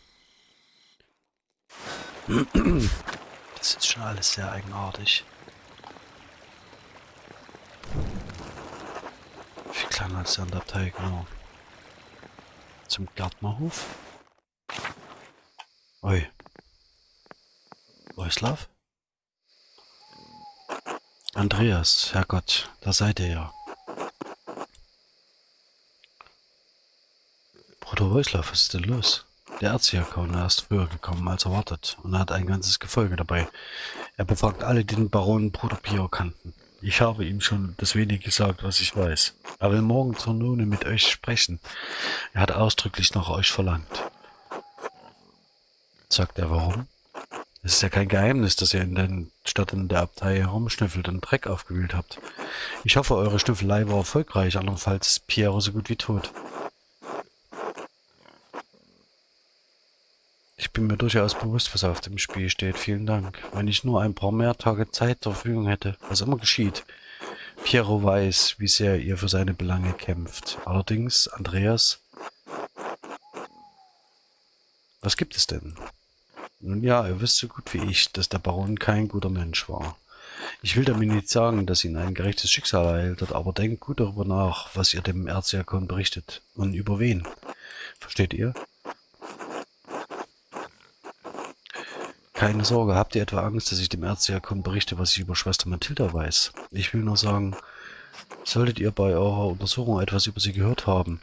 Das ist schon alles sehr eigenartig. kleiner als der Abtei, genau. Zum Gärtnerhof. Oi. Wojslav? Andreas, Herrgott, da seid ihr ja. Bruder Wojslav, was ist denn los? Der Erzdiakon ist früher gekommen als erwartet und hat ein ganzes Gefolge dabei. Er befragt alle, die den Baron Bruder Pio kannten. Ich habe ihm schon das wenig gesagt, was ich weiß. Er will morgen zur Nune mit euch sprechen. Er hat ausdrücklich nach euch verlangt. Sagt er warum? Es ist ja kein Geheimnis, dass ihr in den Städten der Abtei herumschnüffelt und Dreck aufgewühlt habt. Ich hoffe, eure Schnüffelei war erfolgreich, andernfalls ist Piero so gut wie tot. Bin mir durchaus bewusst, was auf dem Spiel steht. Vielen Dank. Wenn ich nur ein paar mehr Tage Zeit zur Verfügung hätte, was immer geschieht. Piero weiß, wie sehr ihr für seine Belange kämpft. Allerdings, Andreas... Was gibt es denn? Nun ja, ihr wisst so gut wie ich, dass der Baron kein guter Mensch war. Ich will damit nicht sagen, dass ihn ein gerechtes Schicksal ereilt hat, aber denkt gut darüber nach, was ihr dem Erzdiakon berichtet. Und über wen. Versteht ihr? Keine Sorge, habt ihr etwa Angst, dass ich dem Erzdiakon berichte, was ich über Schwester Mathilda weiß? Ich will nur sagen, solltet ihr bei eurer Untersuchung etwas über sie gehört haben,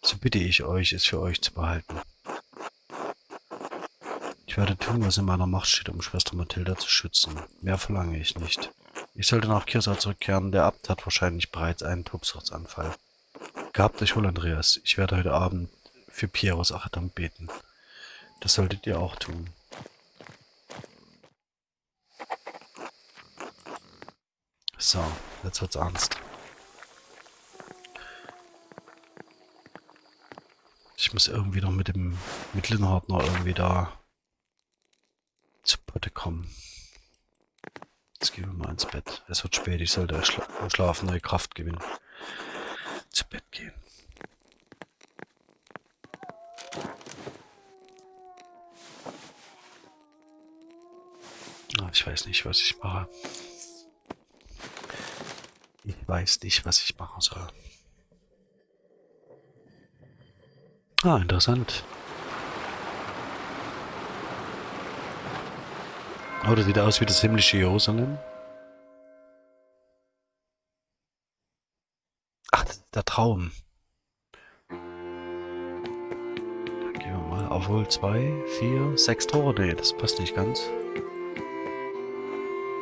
so bitte ich euch, es für euch zu behalten. Ich werde tun, was in meiner Macht steht, um Schwester Mathilda zu schützen. Mehr verlange ich nicht. Ich sollte nach Kirsa zurückkehren. Der Abt hat wahrscheinlich bereits einen Tobsuchtsanfall. Gehabt euch wohl, Andreas. Ich werde heute Abend für Pieros Achtung beten. Das solltet ihr auch tun. So, jetzt wird's ernst. Ich muss irgendwie noch mit dem mit Linhard noch irgendwie da zu Potte kommen. Jetzt gehen wir mal ins Bett. Es wird spät, ich sollte schla schlafen, neue Kraft gewinnen. Zu Bett gehen. Ah, ich weiß nicht, was ich mache. Weiß nicht, was ich machen soll. Ah, interessant. Oh, das sieht aus wie das himmlische Jerusalem. Ach, das ist der Traum. Da gehen wir mal. Obwohl, zwei, vier, sechs Tore. Nee, das passt nicht ganz.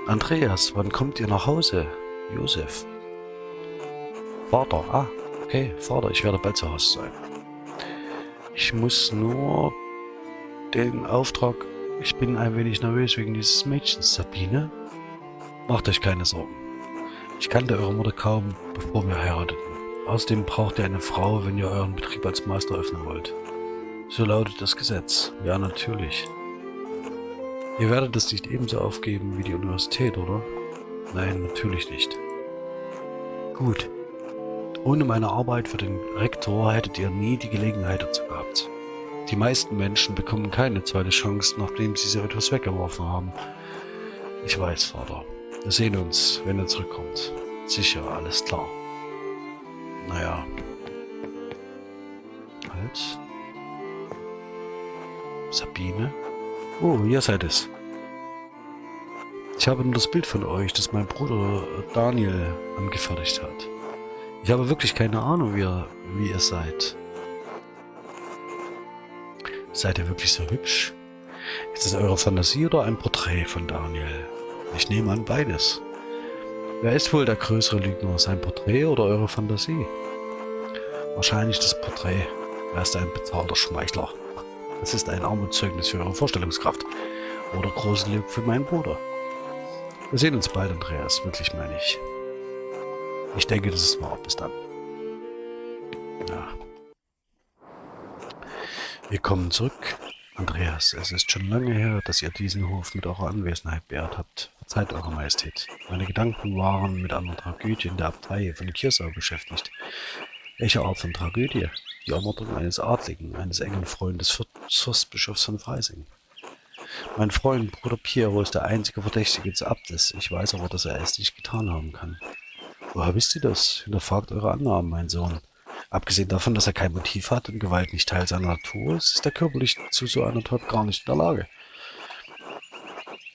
Andreas, wann kommt ihr nach Hause? Josef. Vater. Ah, okay, Vater, ich werde bald zu Hause sein. Ich muss nur den Auftrag... Ich bin ein wenig nervös wegen dieses Mädchens, Sabine. Macht euch keine Sorgen. Ich kannte eure Mutter kaum, bevor wir heirateten. Außerdem braucht ihr eine Frau, wenn ihr euren Betrieb als Meister öffnen wollt. So lautet das Gesetz. Ja, natürlich. Ihr werdet es nicht ebenso aufgeben wie die Universität, oder? Nein, natürlich nicht. Gut. Ohne meine Arbeit für den Rektor hättet ihr nie die Gelegenheit dazu gehabt. Die meisten Menschen bekommen keine zweite Chance, nachdem sie so etwas weggeworfen haben. Ich weiß, Vater. Wir sehen uns, wenn er zurückkommt. Sicher, alles klar. Naja. Halt. Sabine? Oh, ihr seid es. Ich habe nur das Bild von euch, das mein Bruder Daniel angefertigt hat. Ich habe wirklich keine Ahnung, wie ihr, wie ihr seid. Seid ihr wirklich so hübsch? Ist es eure Fantasie oder ein Porträt von Daniel? Ich nehme an beides. Wer ist wohl der größere Lügner, sein Porträt oder eure Fantasie? Wahrscheinlich das Porträt. Er ist ein bezahlter Schmeichler. Das ist ein Armutszeugnis für eure Vorstellungskraft. Oder großes Glück für meinen Bruder. Wir sehen uns bald, Andreas. Wirklich meine ich. Ich denke, das ist wahr. Bis dann. Ja. Wir kommen zurück. Andreas, es ist schon lange her, dass ihr diesen Hof mit eurer Anwesenheit beehrt habt. Verzeiht eure Majestät. Meine Gedanken waren mit einer Tragödie in der Abtei von Kirsau beschäftigt. Welche Art von Tragödie? Die Ermordung eines Adligen, eines engen Freundes Fürstbischofs von Freising. Mein Freund, Bruder Piero, ist der einzige Verdächtige des Abtes. Ich weiß aber, dass er es nicht getan haben kann. Woher wisst ihr das? Hinterfragt eure Annahmen, mein Sohn. Abgesehen davon, dass er kein Motiv hat und Gewalt nicht Teil seiner Natur ist, ist er körperlich zu so einer Tat gar nicht in der Lage.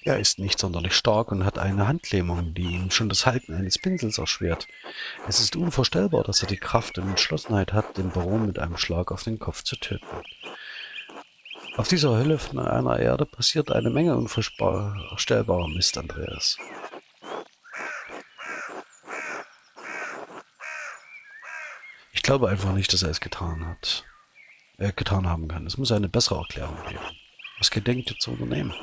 Er ist nicht sonderlich stark und hat eine Handlähmung, die ihm schon das Halten eines Pinsels erschwert. Es ist unvorstellbar, dass er die Kraft und Entschlossenheit hat, den Baron mit einem Schlag auf den Kopf zu töten. Auf dieser Hölle von einer Erde passiert eine Menge unvorstellbarer Mist, Andreas. Ich glaube einfach nicht, dass er es getan hat. Er getan haben kann. Es muss eine bessere Erklärung geben. Was gedenkt ihr zu unternehmen?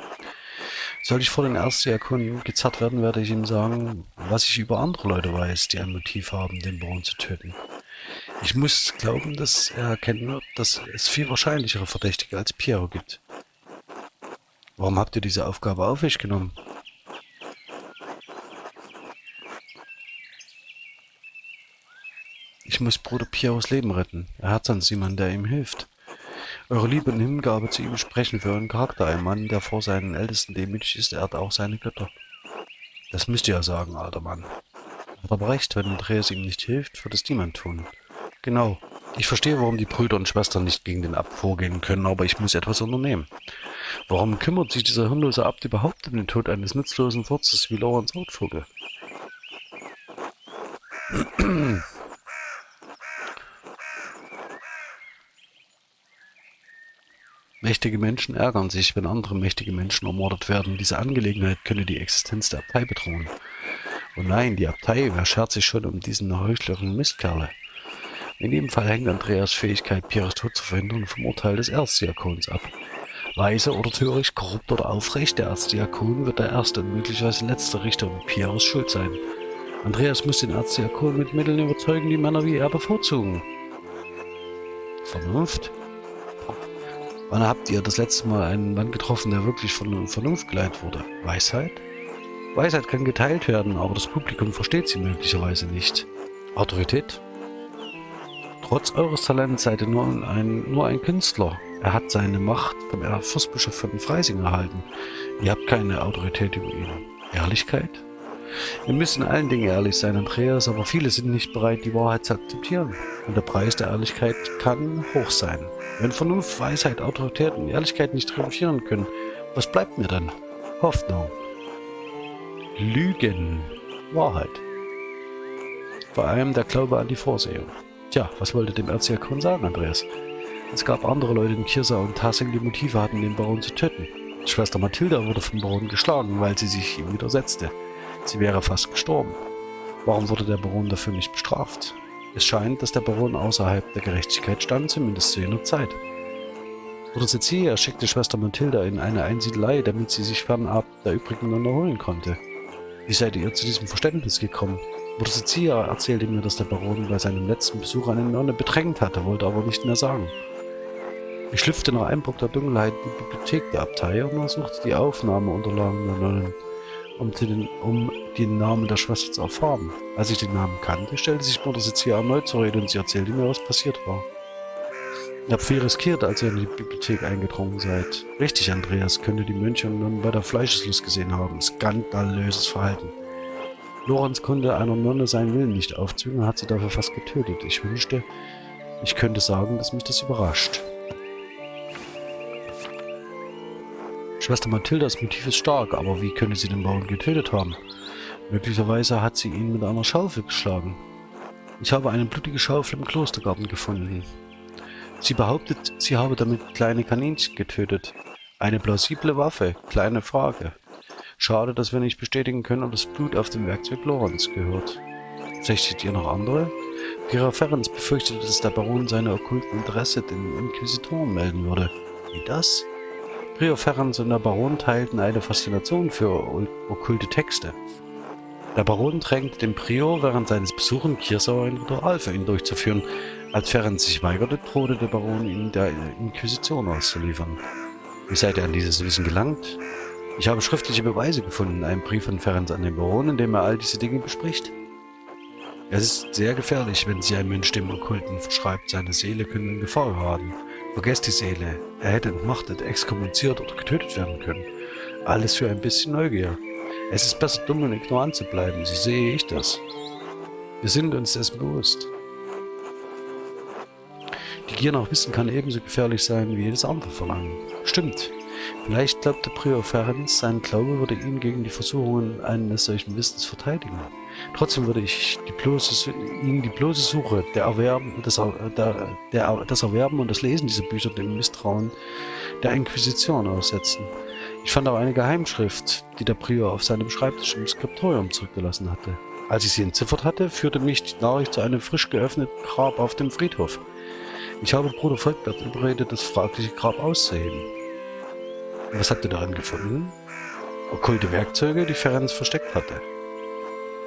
Soll ich vor den Erstdiakonen gezerrt werden, werde ich ihm sagen, was ich über andere Leute weiß, die ein Motiv haben, den Baron zu töten. Ich muss glauben, dass er erkennen wird, dass es viel wahrscheinlichere Verdächtige als Piero gibt. Warum habt ihr diese Aufgabe auf euch genommen? Ich muss Bruder Pieros Leben retten. Er hat sonst jemanden, der ihm hilft. Eure Liebe und Hingabe zu ihm sprechen für euren Charakter. Ein Mann, der vor seinen Ältesten demütig ist, ehrt auch seine Götter. Das müsst ihr ja sagen, alter Mann. Hat aber recht, wenn Andreas ihm nicht hilft, wird es niemand tun. Genau. Ich verstehe, warum die Brüder und Schwestern nicht gegen den Abt vorgehen können, aber ich muss etwas unternehmen. Warum kümmert sich dieser hirnlose Abt überhaupt um den Tod eines nutzlosen Furzes wie Lorenz Rotvogel? Mächtige Menschen ärgern sich, wenn andere mächtige Menschen ermordet werden. Diese Angelegenheit könne die Existenz der Abtei bedrohen. Oh nein, die Abtei, wer schert sich schon um diesen heuchlerischen Mistkerle? In jedem Fall hängt Andreas Fähigkeit, Pierres Tod zu verhindern, vom Urteil des Erzdiakons ab. Weise oder töricht, korrupt oder aufrecht, der Erzdiakon wird der erste und möglicherweise letzte Richter und Pierres schuld sein. Andreas muss den Erzdiakon mit Mitteln überzeugen, die Männer wie er bevorzugen. Vernunft? Wann habt ihr das letzte Mal einen Mann getroffen, der wirklich von Vernunft geleitet wurde? Weisheit? Weisheit kann geteilt werden, aber das Publikum versteht sie möglicherweise nicht. Autorität? Trotz eures Talents seid ihr nur ein, nur ein Künstler. Er hat seine Macht vom Fürstbischof von Freising erhalten. Ihr habt keine Autorität über ihn. Ehrlichkeit? Wir müssen allen Dingen ehrlich sein, Andreas, aber viele sind nicht bereit, die Wahrheit zu akzeptieren. Und der Preis der Ehrlichkeit kann hoch sein. Wenn Vernunft, Weisheit, Autorität und Ehrlichkeit nicht triumphieren können, was bleibt mir dann? Hoffnung. Lügen. Wahrheit. Vor allem der Glaube an die Vorsehung. Tja, was wollte dem Erzdiakon sagen, Andreas? Es gab andere Leute in Kirsa und Tassing, die Motive hatten, den Baron zu töten. Schwester Mathilda wurde vom Baron geschlagen, weil sie sich ihm widersetzte. Sie wäre fast gestorben. Warum wurde der Baron dafür nicht bestraft? Es scheint, dass der Baron außerhalb der Gerechtigkeit stand, zumindest zu jener Zeit. Bruder Cecilia schickte Schwester Mathilda in eine Einsiedelei, damit sie sich fernab der übrigen Nonne holen konnte. Wie seid ihr zu diesem Verständnis gekommen? Bruder Cecilia erzählte mir, dass der Baron bei seinem letzten Besuch eine Nonne bedrängt hatte, wollte aber nicht mehr sagen. Ich schlüpfte nach Einbruch der Dunkelheit in die Bibliothek der Abtei und untersuchte die Aufnahmeunterlagen der Nonnen um den, um den Namen der Schwester zu erfahren. Als ich den Namen kannte, stellte sich Mutter Cecilia erneut zur Rede und sie erzählte mir, was passiert war. Ihr habt viel riskiert, als ihr in die Bibliothek eingedrungen seid. Richtig, Andreas, könnte die Mönche und Nonnen bei der Fleischeslust gesehen haben. Skandalöses Verhalten. Lorenz konnte einer Nonne seinen Willen nicht aufzwingen und hat sie dafür fast getötet. Ich wünschte, ich könnte sagen, dass mich das überrascht. Schwester Mathildas Motiv ist stark, aber wie könnte sie den Bauern getötet haben? Möglicherweise hat sie ihn mit einer Schaufel geschlagen. Ich habe eine blutige Schaufel im Klostergarten gefunden. Sie behauptet, sie habe damit kleine Kaninchen getötet. Eine plausible Waffe, kleine Frage. Schade, dass wir nicht bestätigen können, ob das Blut auf dem Werkzeug Lorenz gehört. Sächtet ihr noch andere? Pira Ferenc befürchtete, dass der Baron seine okkulten Interesse den Inquisitoren melden würde. Wie das? Rio Ferrans und der Baron teilten eine Faszination für okkulte Texte. Der Baron drängte den Prior während seines Besuchs in Kirsau ein Ritual für ihn durchzuführen. Als Ferenc sich weigerte, drohte der Baron ihn der Inquisition auszuliefern. Wie seid ihr an dieses Wissen gelangt? Ich habe schriftliche Beweise gefunden, einen Brief von Ferenc an den Baron, in dem er all diese Dinge bespricht. Es ist sehr gefährlich, wenn sich ein Mensch dem Okkulten verschreibt, seine Seele könnte in Gefahr geraten. Vergesst die Seele. Er hätte entmachtet, exkommuniziert oder getötet werden können. Alles für ein bisschen Neugier. Es ist besser, dumm und ignorant zu bleiben, so sehe ich das. Wir sind uns dessen bewusst. Die Gier nach Wissen kann ebenso gefährlich sein wie jedes andere Verlangen. Stimmt. Vielleicht glaubte Prior Ferenc, sein Glaube würde ihn gegen die Versuchungen eines solchen Wissens verteidigen. Trotzdem würde ich die bloße, ihm die bloße Suche, der Erwerben, das, der, der, das Erwerben und das Lesen dieser Bücher dem Misstrauen der Inquisition aussetzen. Ich fand auch eine Geheimschrift, die der Prior auf seinem Schreibtisch im Skriptorium zurückgelassen hatte. Als ich sie entziffert hatte, führte mich die Nachricht zu einem frisch geöffneten Grab auf dem Friedhof. Ich habe Bruder Volkbert überredet, das fragliche Grab auszuheben. Was habt ihr darin gefunden? Okkulte Werkzeuge, die Ferenc versteckt hatte.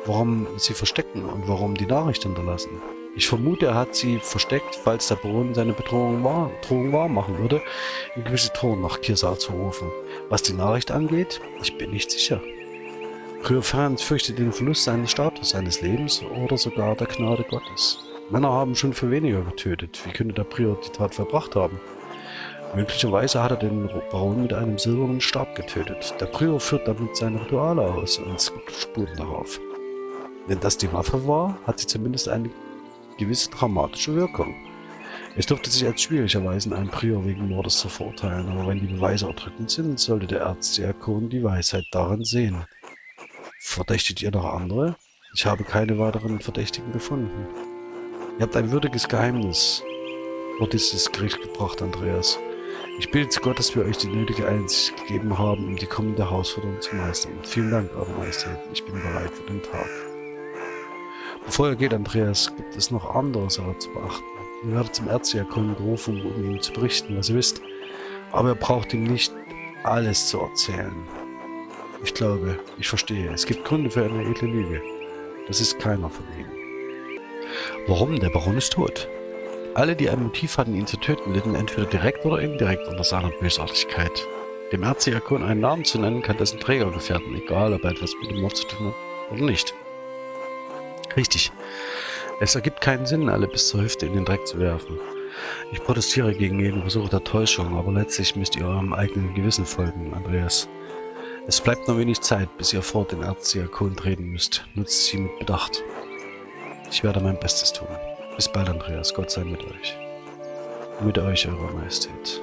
Warum sie verstecken und warum die Nachricht hinterlassen? Ich vermute, er hat sie versteckt, falls der Baron seine Bedrohung wahr, Drohung wahr machen würde, Inquisitoren nach Kirsa zu rufen. Was die Nachricht angeht, ich bin nicht sicher. Ferenc fürchtet den Verlust seines Status, seines Lebens oder sogar der Gnade Gottes. Männer haben schon für weniger getötet. Wie könnte der Prior die Tat verbracht haben? Möglicherweise hat er den Baron mit einem silbernen Stab getötet. Der Prior führt damit seine Rituale aus und es gibt Spuren darauf. Wenn das die Waffe war, hat sie zumindest eine gewisse dramatische Wirkung. Es dürfte sich als schwierig erweisen, einen Prior wegen Mordes zu verurteilen, aber wenn die Beweise erdrückend sind, sollte der Erzdiakon die Weisheit darin sehen. Verdächtigt ihr noch andere? Ich habe keine weiteren Verdächtigen gefunden. Ihr habt ein würdiges Geheimnis vor dieses Gericht gebracht, Andreas. Ich bitte zu Gott, dass wir euch die nötige Einsicht gegeben haben, um die kommende Herausforderung zu meistern. Vielen Dank, Eure Majestät. Ich bin bereit für den Tag. Bevor er geht, Andreas, gibt es noch andere Sachen zu beachten. Ihr werdet zum Erzdiakon gerufen, um ihm zu berichten, was ihr wisst. Aber ihr braucht ihm nicht alles zu erzählen. Ich glaube, ich verstehe. Es gibt Gründe für eine edle Lüge. Das ist keiner von ihnen. Warum? Der Baron ist tot. Alle, die ein Motiv hatten, ihn zu töten, litten entweder direkt oder indirekt unter seiner Bösartigkeit. Dem Erzdiakon einen Namen zu nennen, kann dessen Träger gefährden, egal ob er etwas mit dem Mord zu tun hat oder nicht. Richtig. Es ergibt keinen Sinn, alle bis zur Hüfte in den Dreck zu werfen. Ich protestiere gegen jeden Versuch der Täuschung, aber letztlich müsst ihr eurem eigenen Gewissen folgen, Andreas. Es bleibt nur wenig Zeit, bis ihr vor den Erzdiakon treten müsst. Nutzt sie mit Bedacht. Ich werde mein Bestes tun. Bis bald, Andreas. Gott sei mit euch. Mit euch, Eure Majestät.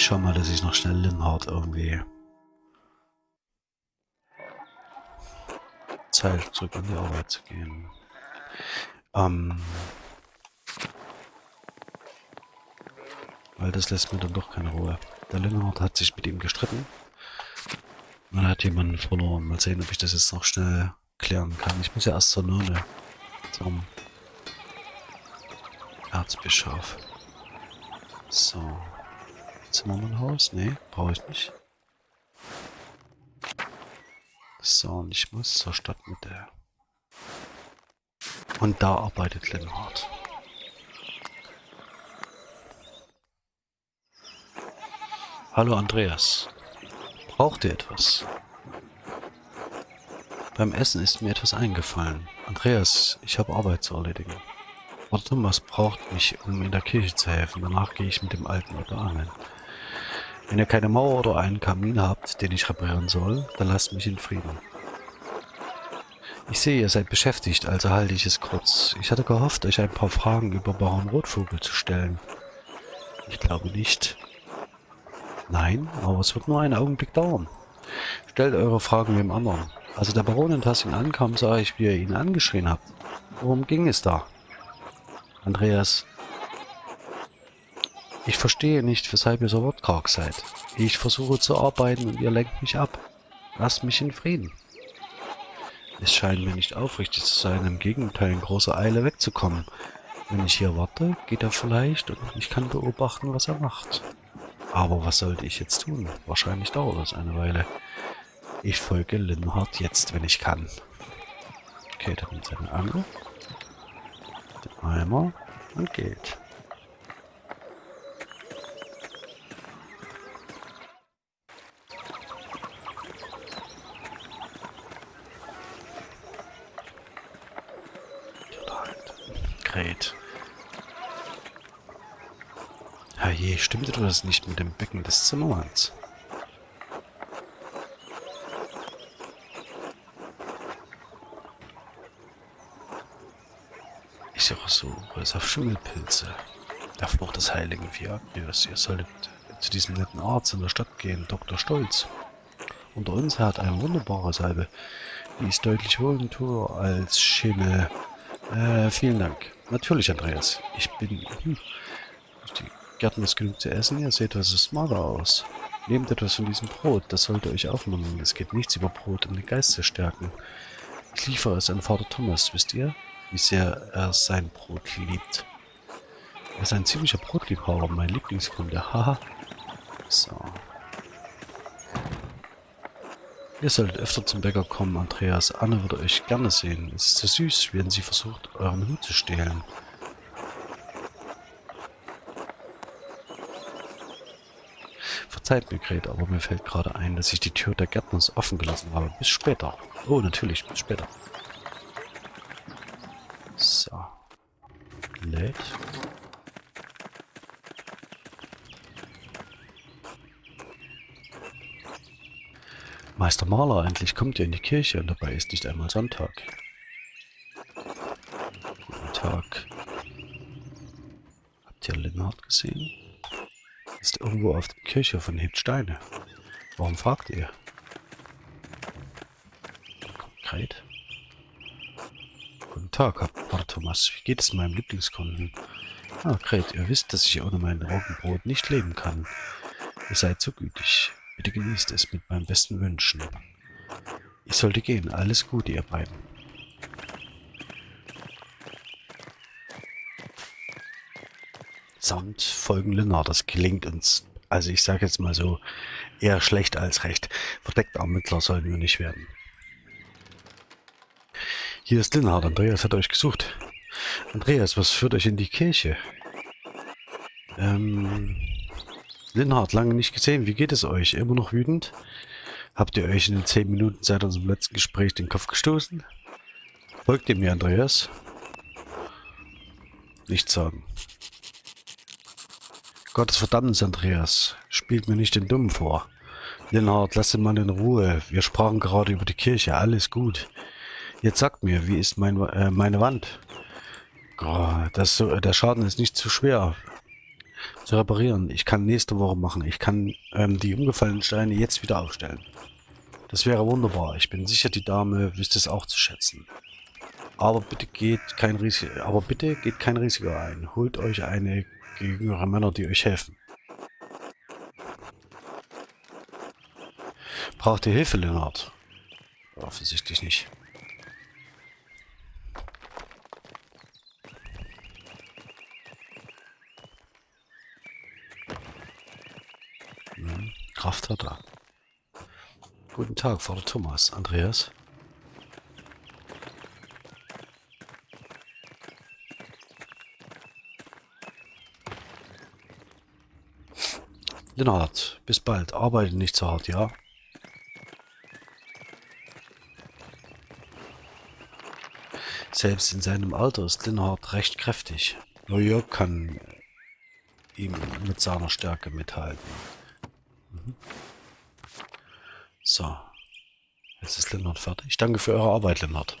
Schau mal, dass ich noch schnell Linhard irgendwie Zeit zurück in die Arbeit zu gehen. Ähm, weil das lässt mir dann doch keine Ruhe. Der Linhard hat sich mit ihm gestritten. Man hat jemanden verloren. Mal sehen, ob ich das jetzt noch schnell klären kann. Ich muss ja erst zur Nonne. Zum Erzbischof. So. Zimmermannhaus? Nee, brauche ich nicht. So, und ich muss zur Stadtmitte. Und da arbeitet Lenhard. Hallo Andreas. Braucht ihr etwas? Beim Essen ist mir etwas eingefallen. Andreas, ich habe Arbeit zu erledigen. Bruder Thomas braucht mich, um in der Kirche zu helfen. Danach gehe ich mit dem Alten oder angeln. Wenn ihr keine Mauer oder einen Kamin habt, den ich reparieren soll, dann lasst mich in Frieden. Ich sehe, ihr seid beschäftigt, also halte ich es kurz. Ich hatte gehofft, euch ein paar Fragen über Baron Rotvogel zu stellen. Ich glaube nicht. Nein, aber es wird nur einen Augenblick dauern. Stellt eure Fragen dem anderen. Als der Baron in Tassing ankam, sah ich, wie ihr ihn angeschrien habt. Worum ging es da? Andreas, ich verstehe nicht, weshalb ihr so wortkarg seid. Ich versuche zu arbeiten und ihr lenkt mich ab. Lasst mich in Frieden. Es scheint mir nicht aufrichtig zu sein, im Gegenteil in großer Eile wegzukommen. Wenn ich hier warte, geht er vielleicht und ich kann beobachten, was er macht. Aber was sollte ich jetzt tun? Wahrscheinlich dauert das eine Weile. Ich folge Linhard jetzt, wenn ich kann. Okay, da kommt seine Angel. Den Eimer und geht. stimmt doch das nicht mit dem Becken des Zimmermanns? Ich auch so es auf Schimmelpilze. Der Fluch des heiligen Viagrius. Ihr solltet zu diesem netten Arzt in der Stadt gehen, Dr. Stolz. Unter uns hat eine wunderbare Salbe. Die ist deutlich wohltuender als Schimmel. Äh, vielen Dank. Natürlich, Andreas. Ich bin... Hm. Gärten ist genug zu essen. Ihr seht, was ist mager aus. Nehmt etwas von diesem Brot. Das sollte euch aufnehmen. Es geht nichts über Brot, um den Geist zu stärken. Ich liefere es an Vater Thomas, wisst ihr? Wie sehr er sein Brot liebt. Er ist ein ziemlicher Brotliebhaber, mein Lieblingskunde. Haha. so. Ihr solltet öfter zum Bäcker kommen, Andreas. Anne würde euch gerne sehen. Es ist so süß, wenn sie versucht, euren Hut zu stehlen. Gret, aber mir fällt gerade ein, dass ich die Tür der Gärtners offen gelassen habe. Bis später. Oh, natürlich, bis später. So. Lädt. Meister Maler, endlich kommt ihr in die Kirche und dabei ist nicht einmal Sonntag. Guten Tag. Habt ihr Linnhardt gesehen? Irgendwo auf der Kirche von hebt Steine. Warum fragt ihr? Konkret. Guten Tag, Herr Thomas. Wie geht es meinem Lieblingskunden? Ah, Gret, ihr wisst, dass ich ohne mein Roggenbrot nicht leben kann. Ihr seid so gütig. Bitte genießt es mit meinen besten Wünschen. Ich sollte gehen. Alles Gute, ihr beiden. Samt folgen Lennart. Das gelingt uns, also ich sage jetzt mal so, eher schlecht als recht. Verdeckter Ermittler sollten wir nicht werden. Hier ist Linnhardt. Andreas hat euch gesucht. Andreas, was führt euch in die Kirche? Ähm, Linhard, lange nicht gesehen. Wie geht es euch? Immer noch wütend? Habt ihr euch in den zehn Minuten seit unserem letzten Gespräch den Kopf gestoßen? Folgt ihr mir, Andreas? Nichts sagen. Gottes Verdammnis, Andreas. Spielt mir nicht den Dummen vor. Linhard, lass den Mann in Ruhe. Wir sprachen gerade über die Kirche. Alles gut. Jetzt sagt mir, wie ist mein, äh, meine Wand? Oh, das, der Schaden ist nicht zu schwer zu reparieren. Ich kann nächste Woche machen. Ich kann ähm, die umgefallenen Steine jetzt wieder aufstellen. Das wäre wunderbar. Ich bin sicher, die Dame wüsste es auch zu schätzen. Aber bitte geht kein Risiko, aber bitte geht kein Risiko ein. Holt euch eine jüngere Männer, die euch helfen. Braucht ihr Hilfe, Leonard? Offensichtlich nicht. Kraft hat er. Guten Tag, Vater Thomas. Andreas? Lennart, bis bald. Arbeite nicht so hart, ja? Selbst in seinem Alter ist Lennart recht kräftig. Nur Jörg kann ihm mit seiner Stärke mithalten. So. Jetzt ist Lennart fertig. Danke für eure Arbeit, Lennart.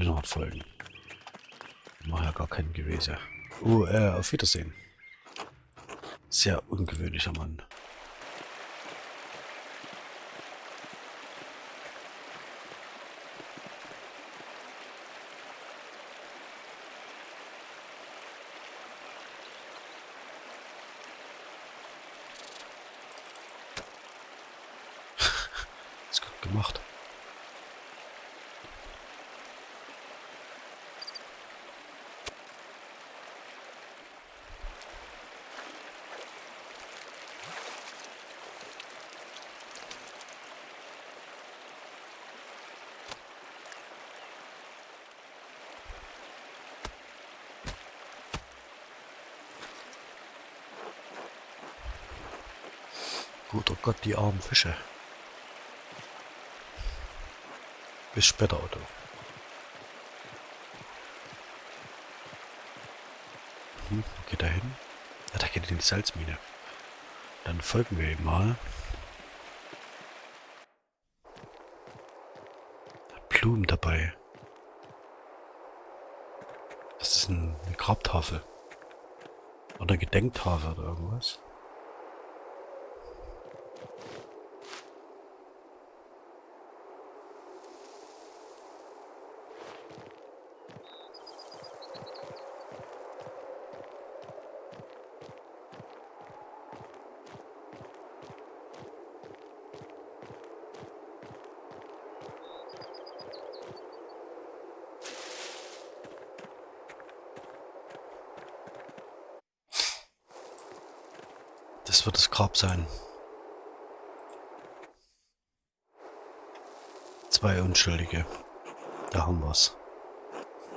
Lennart folgen. Ich mache ja gar kein Gewese. Oh, äh, auf Wiedersehen. Sehr ungewöhnlicher Mann. gemacht. Guter Gott, die armen Fische. Bis später, Otto. Hm, geht er hin? Ja, da geht in die Salzmine. Dann folgen wir ihm mal. Blumen dabei. Das ist ein, eine Grabtafel. Oder Gedenktafel oder irgendwas. Das wird das Grab sein. Zwei Unschuldige. Da haben wir's.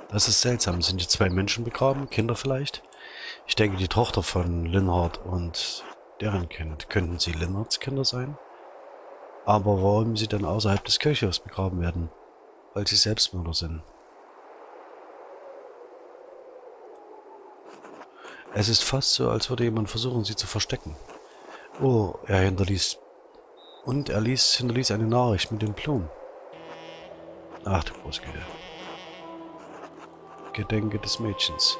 Das ist seltsam. Sind hier zwei Menschen begraben? Kinder vielleicht? Ich denke, die Tochter von Linhard und deren Kind. Könnten sie Linhards Kinder sein? Aber warum sie dann außerhalb des Kirchhofs begraben werden? Weil sie Selbstmörder sind. Es ist fast so, als würde jemand versuchen, sie zu verstecken. Oh, er hinterließ... Und er ließ, hinterließ eine Nachricht mit den Blumen. Ach du Großgüte. Gedenke des Mädchens.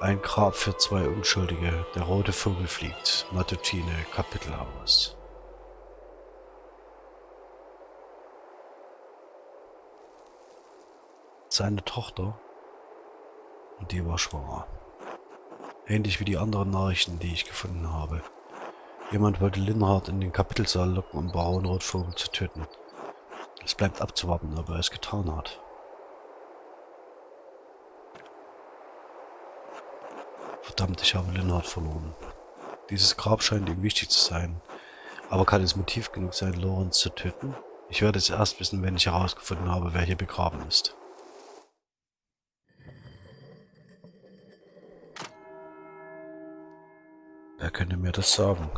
Ein Grab für zwei Unschuldige. Der rote Vogel fliegt. Matutine, Kapitelhaus. Seine Tochter. Und die war schwanger. Ähnlich wie die anderen Nachrichten, die ich gefunden habe. Jemand wollte Linhard in den Kapitelsaal locken, um Baron Rotvogel zu töten. Es bleibt abzuwarten, ob er es getan hat. Verdammt, ich habe Linhard verloren. Dieses Grab scheint ihm wichtig zu sein. Aber kann es Motiv genug sein, Lorenz zu töten? Ich werde es erst wissen, wenn ich herausgefunden habe, wer hier begraben ist. Könnte mir das sagen?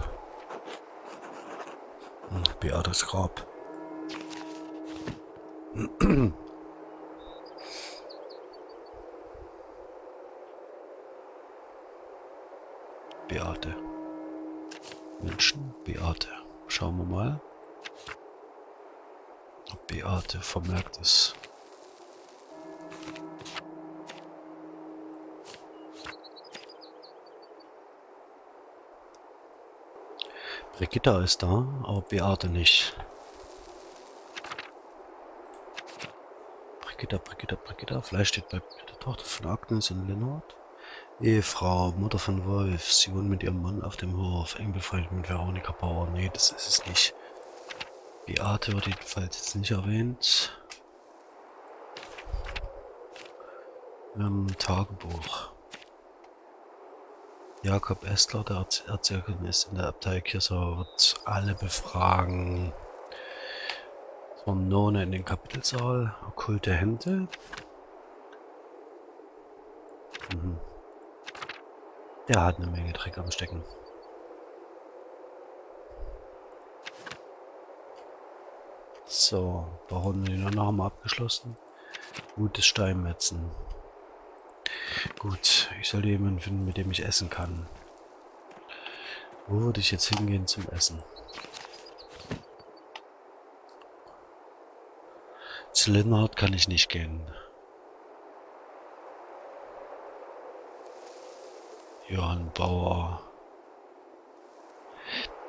Hm, Beates Grab. Beate. Menschen, Beate. Schauen wir mal. Beate vermerkt ist. Brigitta ist da, aber Beate nicht. Brigitta, Brigitta, Brigitta. Vielleicht steht bei der Tochter von Agnes in Lennart. Ehefrau, Mutter von Wolf. Sie wohnt mit ihrem Mann auf dem Hof. Eng befreundet mit Veronika Bauer. Nee, das ist es nicht. Beate wird jedenfalls jetzt nicht erwähnt. Ähm, Tagebuch. Jakob Estler, der Erzählerin ist in der Abtei Kirsau, wird alle befragen. None in den Kapitelsaal, okkulte Hände. Mhm. Der hat eine Menge Dreck am Stecken. So, Baron haben wir abgeschlossen. Gutes Steinmetzen. Gut, ich sollte jemanden finden, mit dem ich essen kann. Wo würde ich jetzt hingehen zum Essen? Zu Linhard kann ich nicht gehen. Johann Bauer.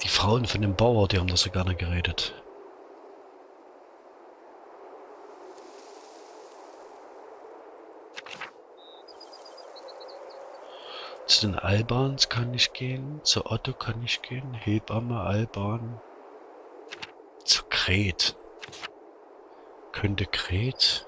Die Frauen von dem Bauer, die haben da so gerne geredet. Zu den Albans kann ich gehen, zu Otto kann ich gehen, Hebamme, Alban. Zu Kret. Könnte Kret.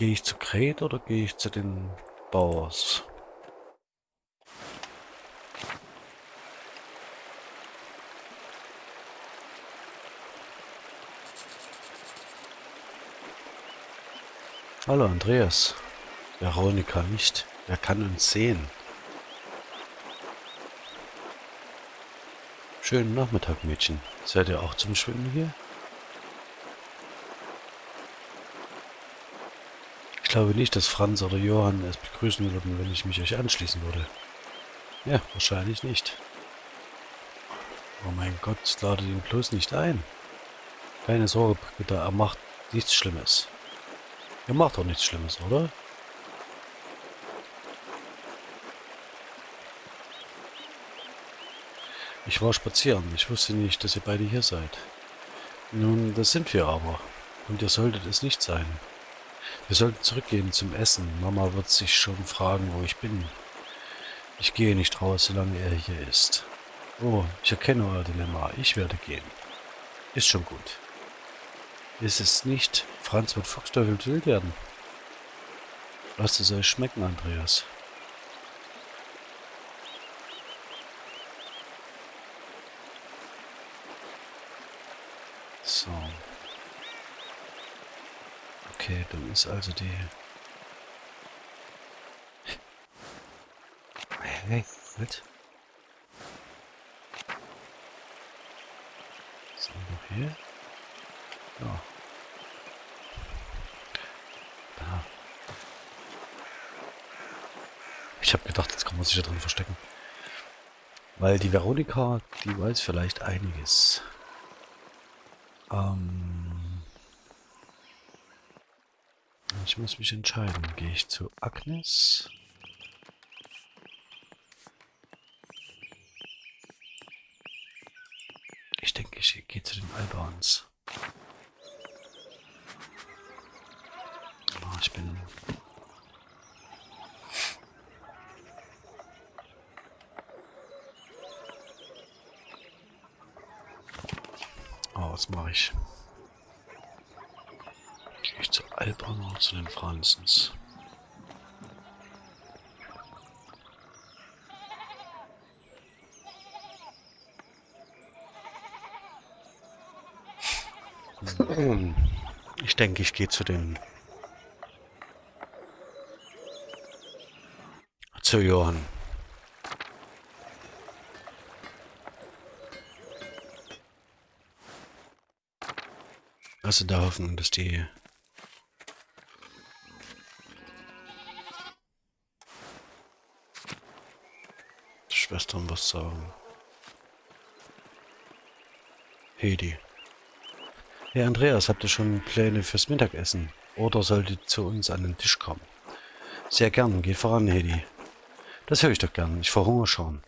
Gehe ich zu Kret oder gehe ich zu den Bauers? Hallo Andreas. Veronika nicht. Wer kann uns sehen? Schönen Nachmittag, Mädchen. Seid ihr auch zum Schwimmen hier? Glaube nicht, dass Franz oder Johann es begrüßen würden, wenn ich mich euch anschließen würde. Ja, wahrscheinlich nicht. Oh mein Gott, ladet ihn bloß nicht ein. Keine Sorge, bitte, er macht nichts Schlimmes. Er macht doch nichts Schlimmes, oder? Ich war spazieren. Ich wusste nicht, dass ihr beide hier seid. Nun, das sind wir aber. Und ihr solltet es nicht sein. Wir sollten zurückgehen zum Essen. Mama wird sich schon fragen, wo ich bin. Ich gehe nicht raus, solange er hier ist. Oh, ich erkenne euer Dilemma. Ich werde gehen. Ist schon gut. Ist es nicht? Franz wird Fuchsteufel wild werden. Lasst es euch schmecken, Andreas. So. Okay, dann ist also die... Hey, halt. So, noch hier. Ja. Da. Ich habe gedacht, jetzt kann man sich da drin verstecken. Weil die Veronika, die weiß vielleicht einiges. Ähm ich muss mich entscheiden. Gehe ich zu Agnes? Ich denke, ich gehe zu den Albans. Oh, ich bin... Oh, was mache ich? Ich zu den Franzens? Ich denke, ich gehe zu den... Zu Johann. Also der Hoffnung, dass die Schwestern was sagen. Hedi. Herr Andreas, habt ihr schon Pläne fürs Mittagessen? Oder solltet zu uns an den Tisch kommen? Sehr gern, geht voran, Hedi. Das höre ich doch gern, ich verhungere schon.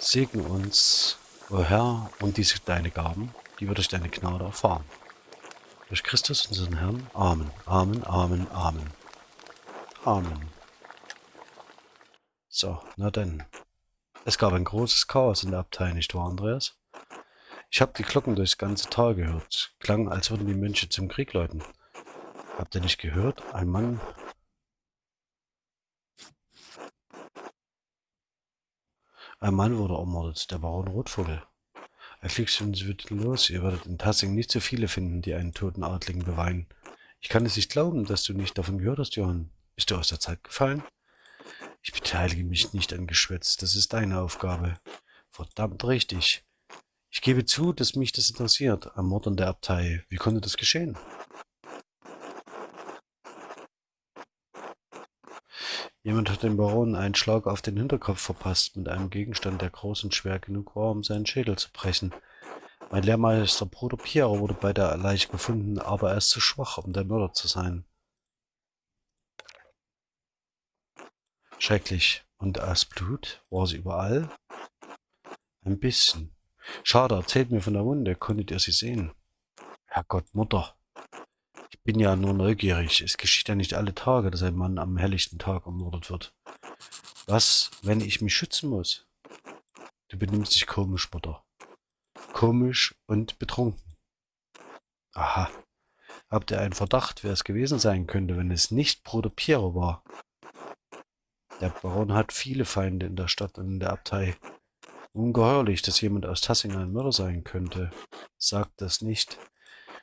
Segne uns, o Herr, und diese deine Gaben, die wir durch deine Gnade erfahren. Durch Christus, unseren Herrn. Amen, Amen, Amen, Amen. Amen. So, na denn. Es gab ein großes Chaos in der Abtei, nicht wahr, Andreas? Ich habe die Glocken durchs ganze Tal gehört. Klang, als würden die Mönche zum Krieg läuten. Habt ihr nicht gehört? Ein Mann... Ein Mann wurde ermordet, der Baron Rotvogel. Er fliegt schon los. Ihr werdet in Tassing nicht so viele finden, die einen toten Adligen beweinen. Ich kann es nicht glauben, dass du nicht davon gehört hast, Johann. Bist du aus der Zeit gefallen? Ich beteilige mich nicht an Geschwätz. Das ist deine Aufgabe. Verdammt richtig. Ich gebe zu, dass mich das interessiert. Am Mord an der Abtei. Wie konnte das geschehen? Jemand hat dem Baron einen Schlag auf den Hinterkopf verpasst, mit einem Gegenstand, der groß und schwer genug war, um seinen Schädel zu brechen. Mein Lehrmeister Bruder Piero wurde bei der Leiche gefunden, aber er ist zu schwach, um der Mörder zu sein. Schrecklich. Und das Blut? War sie überall? Ein bisschen. Schade, erzählt mir von der Wunde. Konntet ihr sie sehen? Herrgott, Mutter. Ich bin ja nur neugierig. Es geschieht ja nicht alle Tage, dass ein Mann am helllichten Tag ermordet wird. Was, wenn ich mich schützen muss? Du benimmst dich komisch, Mutter. Komisch und betrunken. Aha. Habt ihr einen Verdacht, wer es gewesen sein könnte, wenn es nicht Bruder Piero war? Der Baron hat viele Feinde in der Stadt und in der Abtei. Ungeheuerlich, dass jemand aus Tassing ein Mörder sein könnte. Sagt das nicht.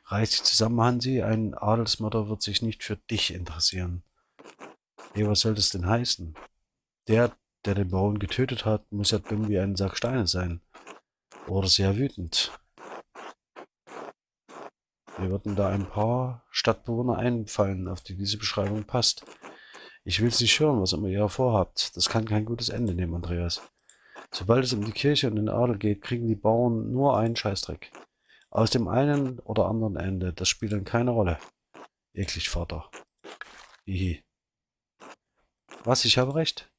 Reiß dich zusammen, Hansi. Ein Adelsmörder wird sich nicht für dich interessieren. Hey, was soll das denn heißen? Der, der den Baron getötet hat, muss ja dumm wie ein Sack Steine sein. Oder sehr wütend. Mir würden da ein paar Stadtbewohner einfallen, auf die diese Beschreibung passt. Ich will es nicht hören, was immer ihr vorhabt. Das kann kein gutes Ende nehmen, Andreas. Sobald es um die Kirche und den Adel geht, kriegen die Bauern nur einen Scheißdreck. Aus dem einen oder anderen Ende, das spielt dann keine Rolle. Eklig, Vater. Hihi. Was, ich habe recht?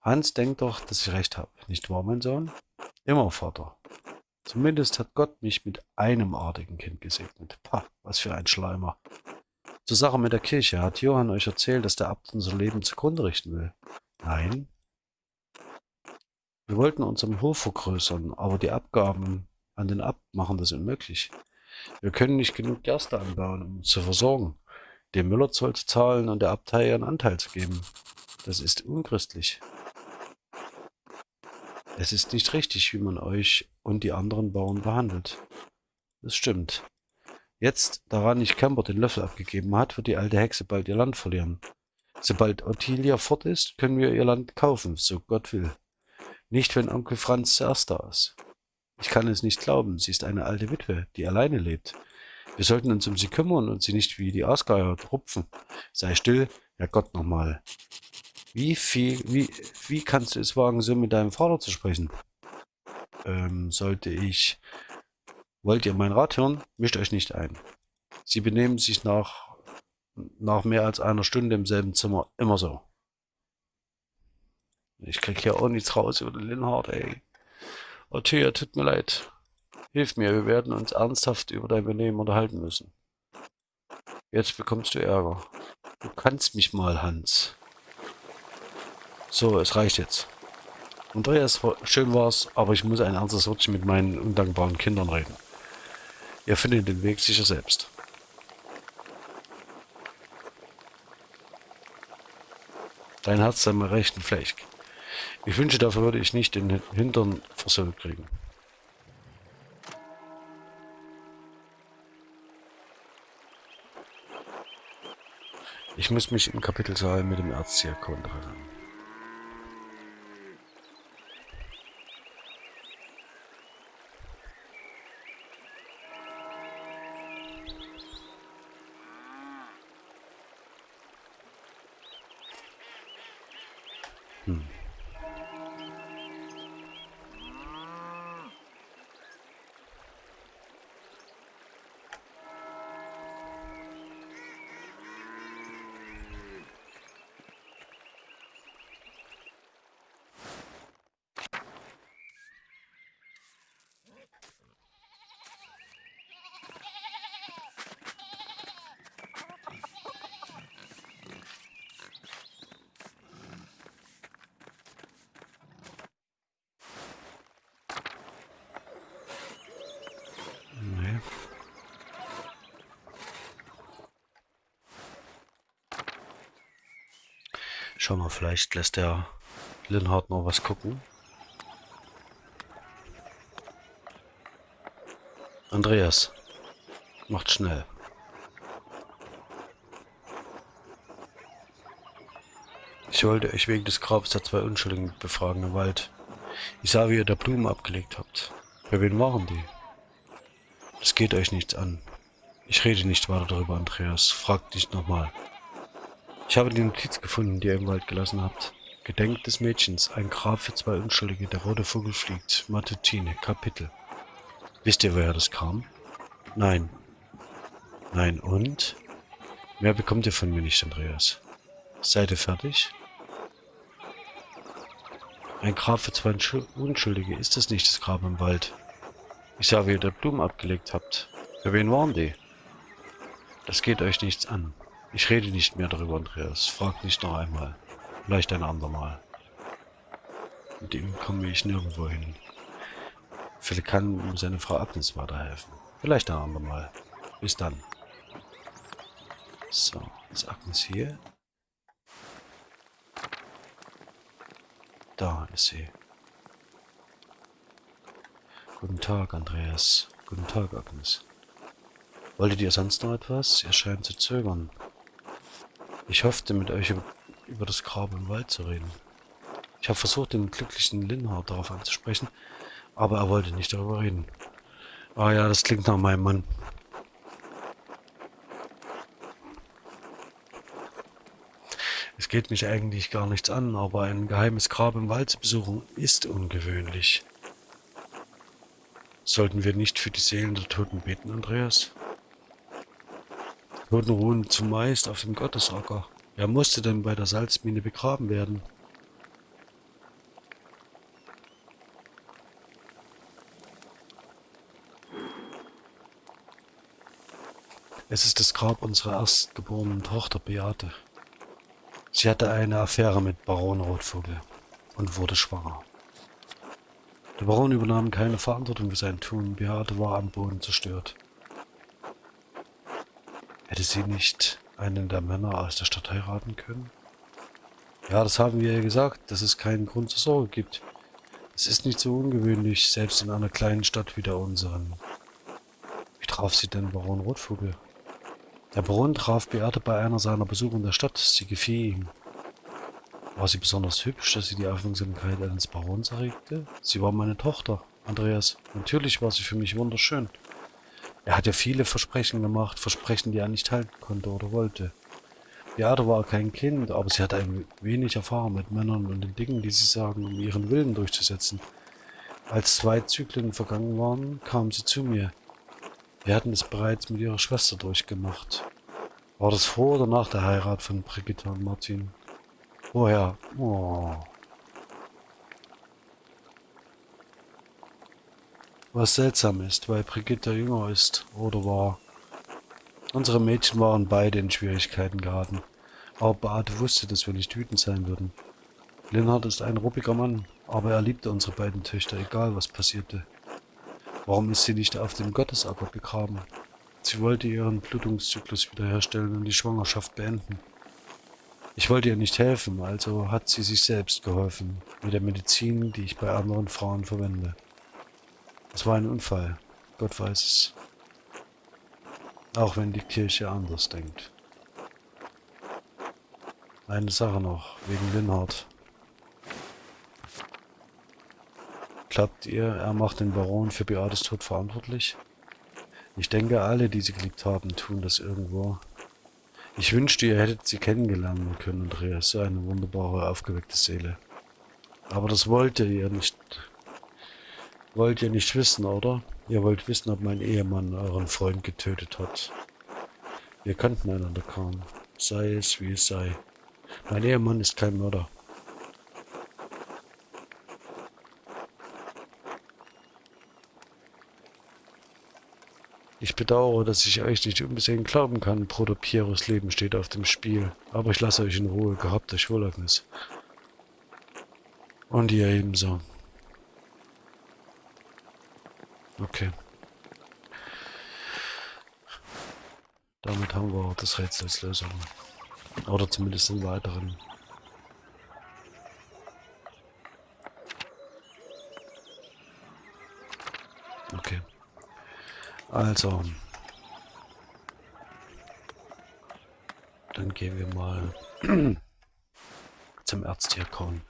Hans denkt doch, dass ich recht habe. Nicht wahr, mein Sohn? Immer, Vater. Zumindest hat Gott mich mit einem artigen Kind gesegnet. Pah, was für ein Schleimer. Zur Sache mit der Kirche. Hat Johann euch erzählt, dass der Abt unser Leben zugrunde richten will? Nein. Wir wollten unseren Hof vergrößern, aber die Abgaben an den Abt machen das unmöglich. Wir können nicht genug Gerste anbauen, um uns zu versorgen, dem Müller Zoll zu zahlen und der Abtei ihren Anteil zu geben. Das ist unchristlich. Es ist nicht richtig, wie man euch und die anderen Bauern behandelt. Das stimmt. Jetzt, da nicht Camper den Löffel abgegeben hat, wird die alte Hexe bald ihr Land verlieren. Sobald Ottilia fort ist, können wir ihr Land kaufen, so Gott will. Nicht, wenn Onkel Franz zuerst da ist. Ich kann es nicht glauben, sie ist eine alte Witwe, die alleine lebt. Wir sollten uns um sie kümmern und sie nicht wie die Aasgeier rupfen. Sei still, ja Gott nochmal. Wie viel, wie, wie kannst du es wagen, so mit deinem Vater zu sprechen? Ähm, sollte ich... Wollt ihr mein Rat hören? Mischt euch nicht ein. Sie benehmen sich nach, nach mehr als einer Stunde im selben Zimmer immer so. Ich krieg hier auch nichts raus über den Linhard, ey. Oh, Thea, tut mir leid. Hilf mir, wir werden uns ernsthaft über dein Benehmen unterhalten müssen. Jetzt bekommst du Ärger. Du kannst mich mal, Hans. So, es reicht jetzt. Andreas, schön war's, aber ich muss ein ernstes Wörtchen mit meinen undankbaren Kindern reden. Ihr findet den Weg sicher selbst. Dein Herz sei mir rechten Fleisch. Ich wünsche, dafür würde ich nicht den Hintern versohlt kriegen. Ich muss mich im Kapitelsaal mit dem Erzdiakon treffen. Schau mal, vielleicht lässt der Linhard noch was gucken. Andreas, macht schnell. Ich wollte euch wegen des Grabes der zwei Unschuldigen befragen im Wald. Ich sah, wie ihr da Blumen abgelegt habt. Bei wem waren die? Das geht euch nichts an. Ich rede nicht weiter darüber, Andreas. Fragt nicht nochmal. Ich habe die Notiz gefunden, die ihr im Wald gelassen habt. Gedenkt des Mädchens, ein Grab für zwei Unschuldige, der rote Vogel fliegt. Matutine, Kapitel. Wisst ihr, woher das kam? Nein. Nein, und? Mehr bekommt ihr von mir nicht, Andreas. Seid ihr fertig? Ein Grab für zwei Unschuldige, ist das nicht das Grab im Wald? Ich sah, wie ihr da Blumen abgelegt habt. Für wen waren die? Das geht euch nichts an. Ich rede nicht mehr darüber, Andreas. Frag nicht noch einmal. Vielleicht ein andermal. Mit ihm komme ich nirgendwo hin. Vielleicht kann ihm seine Frau Agnes weiterhelfen. Vielleicht ein andermal. Bis dann. So, ist Agnes hier? Da ist sie. Guten Tag, Andreas. Guten Tag, Agnes. Wolltet ihr sonst noch etwas? Ihr scheint zu zögern. Ich hoffte, mit euch über das Grab im Wald zu reden. Ich habe versucht, den glücklichen Linhard darauf anzusprechen, aber er wollte nicht darüber reden. Ah ja, das klingt nach meinem Mann. Es geht mich eigentlich gar nichts an, aber ein geheimes Grab im Wald zu besuchen ist ungewöhnlich. Sollten wir nicht für die Seelen der Toten beten, Andreas? Toten ruhen zumeist auf dem Gottesacker. Wer musste denn bei der Salzmine begraben werden? Es ist das Grab unserer erstgeborenen Tochter Beate. Sie hatte eine Affäre mit Baron Rotvogel und wurde schwanger. Der Baron übernahm keine Verantwortung für sein Tun. Beate war am Boden zerstört. Hätte sie nicht einen der Männer aus der Stadt heiraten können? Ja, das haben wir ja gesagt, dass es keinen Grund zur Sorge gibt. Es ist nicht so ungewöhnlich, selbst in einer kleinen Stadt wie der unseren. Wie traf sie denn Baron Rotvogel? Der Baron traf Beate bei einer seiner Besuche in der Stadt. Sie gefiel ihm. War sie besonders hübsch, dass sie die Aufmerksamkeit eines Barons erregte? Sie war meine Tochter, Andreas. Natürlich war sie für mich wunderschön. Er hat ja viele Versprechen gemacht, Versprechen, die er nicht halten konnte oder wollte. Beate war kein Kind, aber sie hatte ein wenig Erfahrung mit Männern und den Dingen, die sie sagen, um ihren Willen durchzusetzen. Als zwei Zyklen vergangen waren, kam sie zu mir. Wir hatten es bereits mit ihrer Schwester durchgemacht. War das vor oder nach der Heirat von Brigitte und Martin? Woher? Oh. Was seltsam ist, weil Brigitte jünger ist oder war. Unsere Mädchen waren beide in Schwierigkeiten geraten. Aber Beate wusste, dass wir nicht wütend sein würden. Linhard ist ein ruppiger Mann, aber er liebte unsere beiden Töchter, egal was passierte. Warum ist sie nicht auf dem Gottesacker begraben? Sie wollte ihren Blutungszyklus wiederherstellen und die Schwangerschaft beenden. Ich wollte ihr nicht helfen, also hat sie sich selbst geholfen, mit der Medizin, die ich bei anderen Frauen verwende. Es war ein Unfall, Gott weiß es. Auch wenn die Kirche anders denkt. Eine Sache noch, wegen Linhard. Glaubt ihr, er macht den Baron für Beates Tod verantwortlich? Ich denke, alle, die sie geliebt haben, tun das irgendwo. Ich wünschte, ihr hättet sie kennengelernt können, Andreas. So eine wunderbare, aufgeweckte Seele. Aber das wollt ihr nicht. Wollt ihr nicht wissen, oder? Ihr wollt wissen, ob mein Ehemann euren Freund getötet hat. Wir kannten einander kaum. Sei es, wie es sei. Mein Ehemann ist kein Mörder. Ich bedauere, dass ich euch nicht unbesehen glauben kann. Bruder Pieros Leben steht auf dem Spiel. Aber ich lasse euch in Ruhe. Gehabt euch wohl, Agnes. Und ihr ebenso. Okay. Damit haben wir das Rätsel als Lösung. Oder zumindest einen weiteren. Okay. Also. Dann gehen wir mal zum Erztierkorn.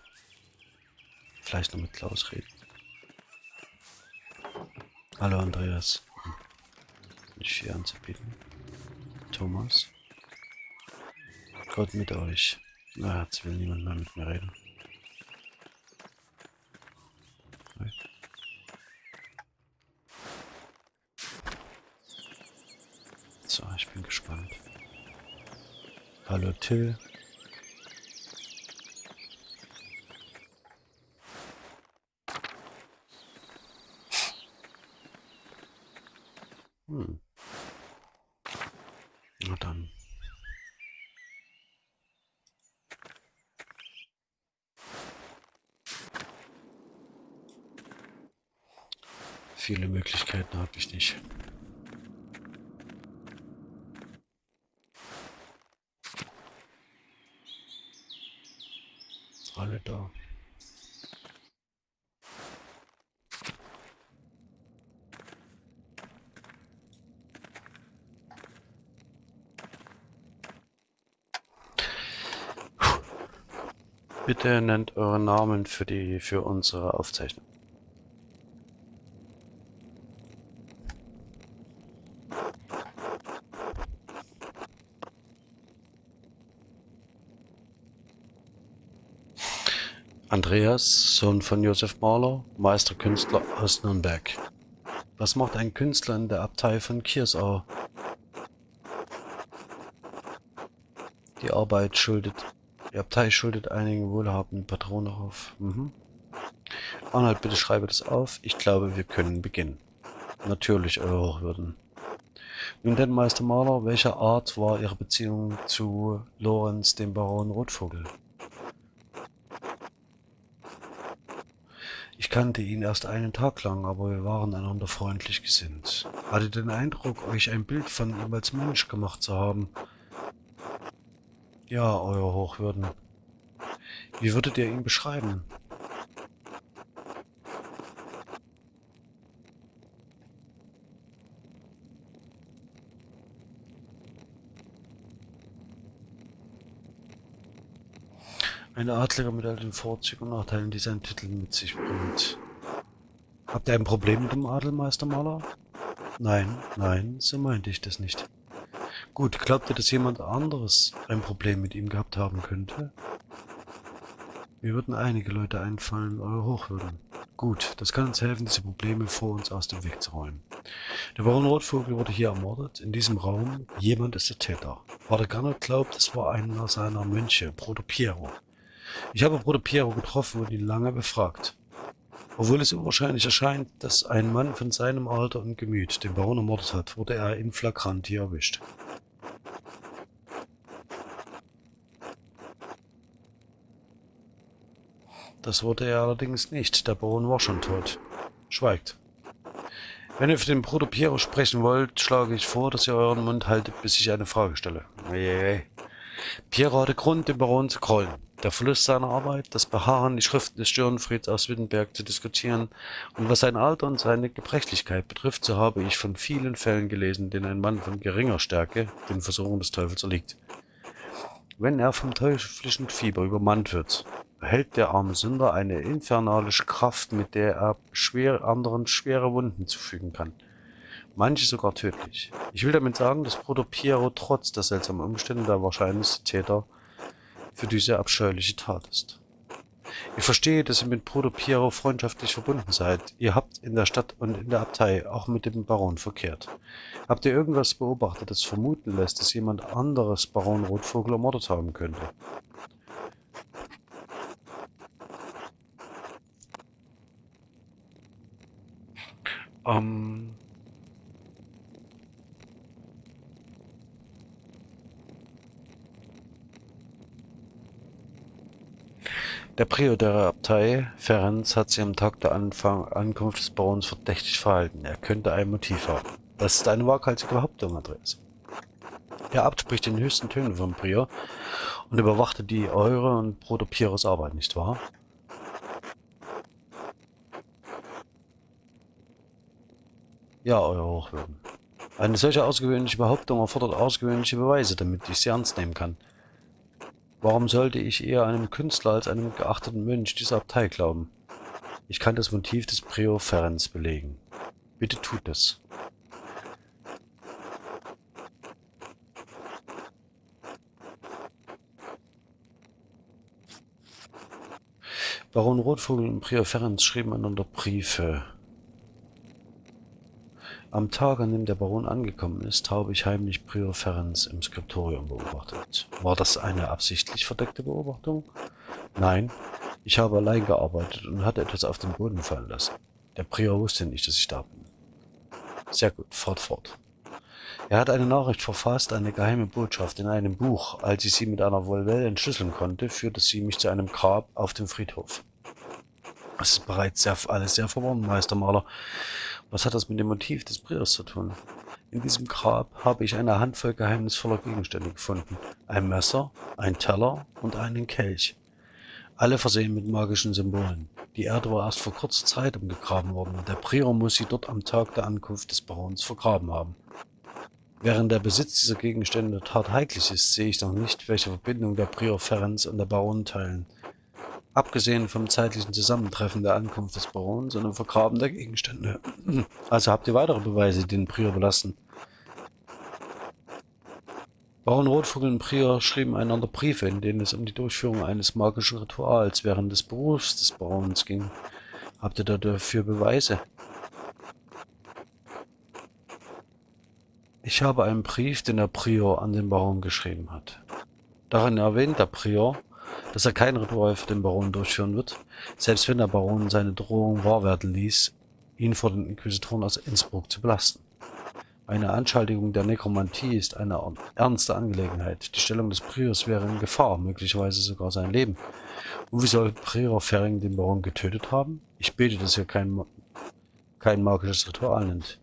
Vielleicht noch mit Klaus reden. Hallo Andreas. Ich hier anzubieten. Thomas. Gott mit euch. Na, jetzt will niemand mehr mit mir reden. Hallo Till. Hm. Na dann. Viele Möglichkeiten habe ich nicht. alle da. Bitte nennt euren Namen für die für unsere Aufzeichnung. Andreas, Sohn von Josef Mahler, Meisterkünstler aus Nürnberg. Was macht ein Künstler in der Abtei von Kiersau? Die Arbeit schuldet, die Abtei schuldet einigen wohlhabenden Patronen auf. Mhm. Arnold, bitte schreibe das auf. Ich glaube, wir können beginnen. Natürlich, Euer Hochwürden. Nun denn, Meister Mahler, welcher Art war Ihre Beziehung zu Lorenz, dem Baron Rotvogel? Ich kannte ihn erst einen Tag lang, aber wir waren einander freundlich gesinnt. Hatte den Eindruck, euch ein Bild von ihm als Mensch gemacht zu haben. Ja, Euer Hochwürden. Wie würdet ihr ihn beschreiben? Ein Adliger mit all den Vorzügen und Nachteilen, die sein Titel mit sich bringt. Habt ihr ein Problem mit dem Adel, Meistermaler? Nein, nein, so meinte ich das nicht. Gut, glaubt ihr, dass jemand anderes ein Problem mit ihm gehabt haben könnte? Mir würden einige Leute einfallen, eure Hochwürden. Gut, das kann uns helfen, diese Probleme vor uns aus dem Weg zu räumen. Der Baron Rotvogel wurde hier ermordet, in diesem Raum. Jemand ist der Täter. Pater Gernot glaubt, es war einer seiner Mönche, Bruder Piero. Ich habe Bruder Piero getroffen und ihn lange befragt. Obwohl es unwahrscheinlich erscheint, dass ein Mann von seinem Alter und Gemüt den Baron ermordet hat, wurde er in flagranti erwischt. Das wurde er allerdings nicht, der Baron war schon tot. Schweigt. Wenn ihr für den Bruder Piero sprechen wollt, schlage ich vor, dass ihr euren Mund haltet, bis ich eine Frage stelle. Piero hatte Grund, den Baron zu krollen der Verlust seiner Arbeit, das Beharren, die Schriften des Stirnfrieds aus Wittenberg zu diskutieren und was sein Alter und seine Gebrechlichkeit betrifft, so habe ich von vielen Fällen gelesen, denen ein Mann von geringer Stärke den Versuchungen des Teufels erliegt. Wenn er vom teuflischen Fieber übermannt wird, erhält der arme Sünder eine infernalische Kraft, mit der er schwer, anderen schwere Wunden zufügen kann. Manche sogar tödlich. Ich will damit sagen, dass Bruder Piero trotz der seltsamen Umstände der wahrscheinlichste Täter für diese abscheuliche Tat ist. Ich verstehe, dass ihr mit Bruder Piero freundschaftlich verbunden seid. Ihr habt in der Stadt und in der Abtei auch mit dem Baron verkehrt. Habt ihr irgendwas beobachtet, das vermuten lässt, dass jemand anderes Baron Rotvogel ermordet haben könnte? Ähm, Der Prior der Abtei, Ferenc, hat sich am Tag der Anfang Ankunft des Barons verdächtig verhalten. Er könnte ein Motiv haben. Das ist eine waghalsige Behauptung, Andreas. Der Abt spricht in höchsten Tönen vom Prior und überwachte die eure und Bruder Piros Arbeit, nicht wahr? Ja, Euer Hochwürden. Eine solche außergewöhnliche Behauptung erfordert außergewöhnliche Beweise, damit ich sie ernst nehmen kann. Warum sollte ich eher einem Künstler als einem geachteten Mönch dieser Abtei glauben? Ich kann das Motiv des Prior Ferenc belegen. Bitte tut es. Baron Rotvogel und Prior Ferenc schrieben einander Briefe. Am Tag, an dem der Baron angekommen ist, habe ich heimlich Prior Ferenc im Skriptorium beobachtet. War das eine absichtlich verdeckte Beobachtung? Nein, ich habe allein gearbeitet und hatte etwas auf den Boden fallen lassen. Der Prior wusste nicht, dass ich da bin. Sehr gut, fort, fort. Er hat eine Nachricht verfasst, eine geheime Botschaft in einem Buch. Als ich sie mit einer Volvel entschlüsseln konnte, führte sie mich zu einem Grab auf dem Friedhof. Es ist bereits sehr, alles sehr verworren, Meistermaler. Was hat das mit dem Motiv des Priors zu tun? In diesem Grab habe ich eine Handvoll geheimnisvoller Gegenstände gefunden. Ein Messer, ein Teller und einen Kelch. Alle versehen mit magischen Symbolen. Die Erde war erst vor kurzer Zeit umgegraben worden. Der Prior muss sie dort am Tag der Ankunft des Barons vergraben haben. Während der Besitz dieser Gegenstände tatheiklich ist, sehe ich noch nicht, welche Verbindung der Prior Ferenc und der Baron teilen. Abgesehen vom zeitlichen Zusammentreffen der Ankunft des Barons und dem Vergraben der Gegenstände. Also habt ihr weitere Beweise, die den Prior belasten. Baron Rotvogel und Prior schrieben einander Briefe, in denen es um die Durchführung eines magischen Rituals während des Berufs des Barons ging. Habt ihr dafür Beweise? Ich habe einen Brief, den der Prior an den Baron geschrieben hat. Darin erwähnt der Prior, dass er kein Ritual für den Baron durchführen wird, selbst wenn der Baron seine Drohung wahr werden ließ, ihn vor den Inquisitoren aus Innsbruck zu belasten. Eine Anschaltung der Nekromantie ist eine ernste Angelegenheit. Die Stellung des Priors wäre in Gefahr, möglicherweise sogar sein Leben. Und wie soll Prior Ferring den Baron getötet haben? Ich bete, dass er kein, kein magisches Ritual nennt.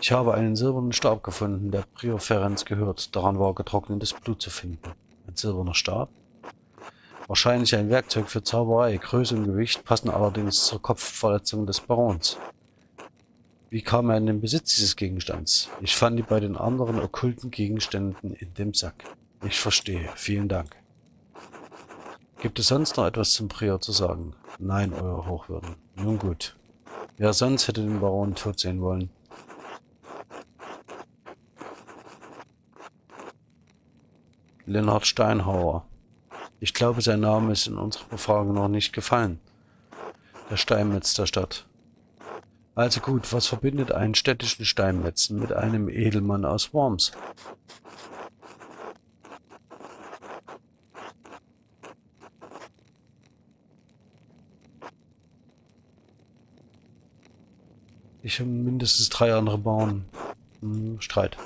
Ich habe einen silbernen Stab gefunden, der Prior Ferenz gehört. Daran war getrocknetes Blut zu finden. Ein silberner Stab? Wahrscheinlich ein Werkzeug für Zauberei. Größe und Gewicht passen allerdings zur Kopfverletzung des Barons. Wie kam er in den Besitz dieses Gegenstands? Ich fand ihn bei den anderen okkulten Gegenständen in dem Sack. Ich verstehe. Vielen Dank. Gibt es sonst noch etwas zum Prior zu sagen? Nein, Euer Hochwürden. Nun gut. Wer sonst hätte den Baron tot sehen wollen? Lennart Steinhauer. Ich glaube, sein Name ist in unserer Befragung noch nicht gefallen. Der Steinmetz der Stadt. Also gut, was verbindet einen städtischen Steinmetzen mit einem Edelmann aus Worms? Ich und mindestens drei andere Bauern. Hm, Streit.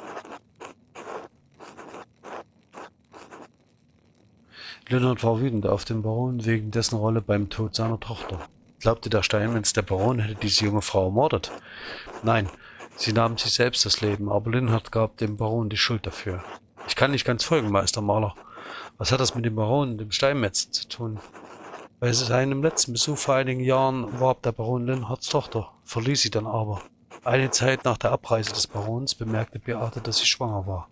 Leonard war wütend auf den Baron wegen dessen Rolle beim Tod seiner Tochter. Glaubte der Steinmetz, der Baron hätte diese junge Frau ermordet? Nein, sie nahm sich selbst das Leben, aber Linhard gab dem Baron die Schuld dafür. Ich kann nicht ganz folgen, Meister Maler. Was hat das mit dem Baron und dem Steinmetz zu tun? Bei seinem letzten Besuch vor einigen Jahren warb der Baron Linhards Tochter, verließ sie dann aber. Eine Zeit nach der Abreise des Barons bemerkte Beate, dass sie schwanger war.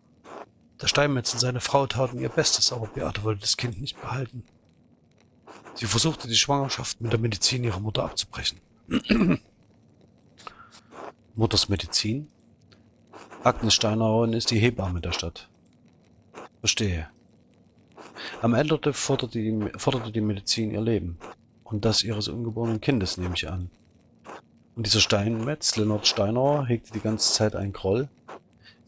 Der Steinmetz und seine Frau taten ihr Bestes, aber Beate wollte das Kind nicht behalten. Sie versuchte die Schwangerschaft mit der Medizin ihrer Mutter abzubrechen. Mutters Medizin? Agnes Steinauer ist die Hebamme der Stadt. Verstehe. Am Ende forderte die, forderte die Medizin ihr Leben. Und das ihres ungeborenen Kindes, nehme ich an. Und dieser Steinmetz, Lennart Steinauer, hegte die ganze Zeit einen Groll.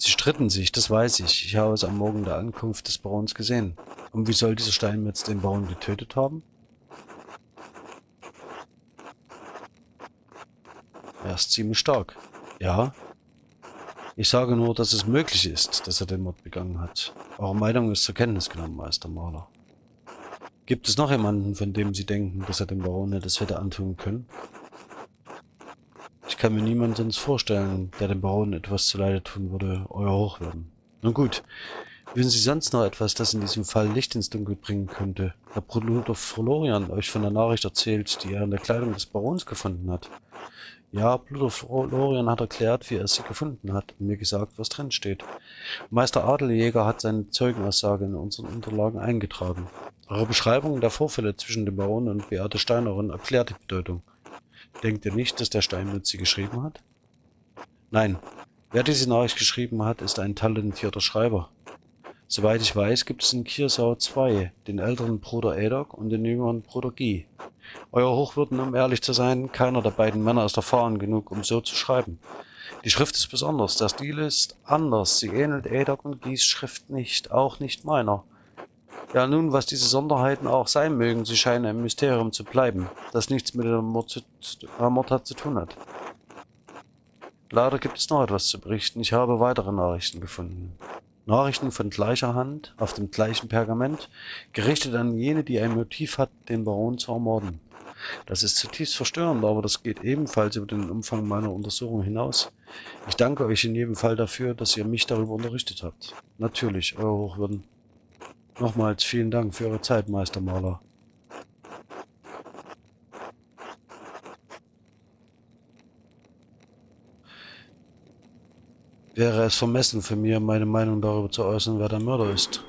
Sie stritten sich, das weiß ich. Ich habe es am Morgen der Ankunft des Barons gesehen. Und wie soll dieser Steinmetz den Baron getötet haben? Er ist ziemlich stark. Ja. Ich sage nur, dass es möglich ist, dass er den Mord begangen hat. Eure Meinung ist zur Kenntnis genommen, Meister Maler. Gibt es noch jemanden, von dem Sie denken, dass er dem Baron das hätte antun können? Ich kann mir niemanden sonst vorstellen, der dem Baron etwas zuleide tun würde, euer Hochwürden. Nun gut, wissen Sie sonst noch etwas, das in diesem Fall Licht ins Dunkel bringen könnte? Herr Bruder Florian euch von der Nachricht erzählt, die er in der Kleidung des Barons gefunden hat. Ja, Bruder Florian hat erklärt, wie er sie gefunden hat und mir gesagt, was drin steht. Meister Adeljäger hat seine Zeugenaussage in unseren Unterlagen eingetragen. Eure Beschreibung der Vorfälle zwischen dem Baron und Beate Steinerin erklärt die Bedeutung. Denkt ihr nicht, dass der Steinmetz sie geschrieben hat? Nein, wer diese Nachricht geschrieben hat, ist ein talentierter Schreiber. Soweit ich weiß, gibt es in Kiersau zwei, den älteren Bruder Edok und den jüngeren Bruder Guy. Euer Hochwürden, um ehrlich zu sein, keiner der beiden Männer ist erfahren genug, um so zu schreiben. Die Schrift ist besonders, der Stil ist anders, sie ähnelt Edok und Guys Schrift nicht, auch nicht meiner. Ja nun, was diese Sonderheiten auch sein mögen, sie scheinen ein Mysterium zu bleiben, das nichts mit der Mord zu tun hat. Leider gibt es noch etwas zu berichten, ich habe weitere Nachrichten gefunden. Nachrichten von gleicher Hand, auf dem gleichen Pergament, gerichtet an jene, die ein Motiv hat, den Baron zu ermorden. Das ist zutiefst verstörend, aber das geht ebenfalls über den Umfang meiner Untersuchung hinaus. Ich danke euch in jedem Fall dafür, dass ihr mich darüber unterrichtet habt. Natürlich, Euer Hochwürden. Nochmals vielen Dank für eure Zeit, Meister Maler. wäre es vermessen für mir, meine Meinung darüber zu äußern, wer der Mörder ist.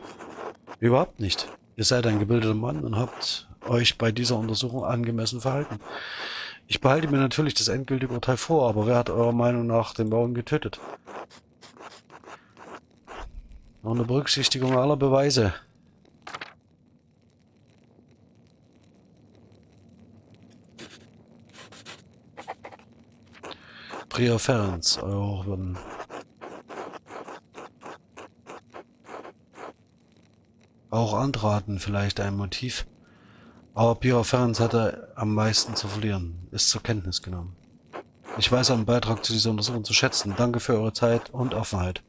Überhaupt nicht. Ihr seid ein gebildeter Mann und habt euch bei dieser Untersuchung angemessen verhalten. Ich behalte mir natürlich das endgültige Urteil vor, aber wer hat eurer Meinung nach den Bauern getötet? Noch Berücksichtigung aller Beweise. Ferenc, euer Hochwürden. Auch andere hatten vielleicht ein Motiv. Aber Prior Ferenc hatte am meisten zu verlieren, ist zur Kenntnis genommen. Ich weiß einen Beitrag zu dieser Untersuchung zu schätzen. Danke für eure Zeit und Offenheit.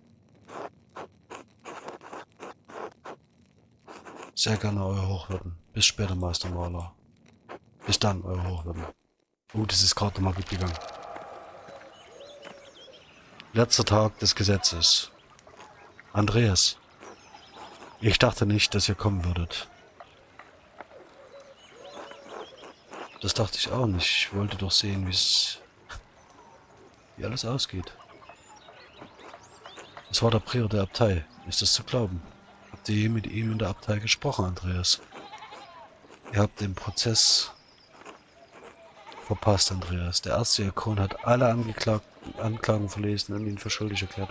Sehr gerne, Euer Hochwürden. Bis später, Meister Maler. Bis dann, Euer Hochwürden. Oh, das ist gerade mal gut gegangen. Letzter Tag des Gesetzes. Andreas. Ich dachte nicht, dass ihr kommen würdet. Das dachte ich auch nicht. Ich wollte doch sehen, wie es... wie alles ausgeht. Es war der Prior der Abtei. Ist das zu glauben? Habt ihr je mit ihm in der Abtei gesprochen, Andreas? Ihr habt den Prozess verpasst, Andreas. Der Erzdiakon hat alle Angeklagten Anklagen verlesen und ihn für schuldig erklärt.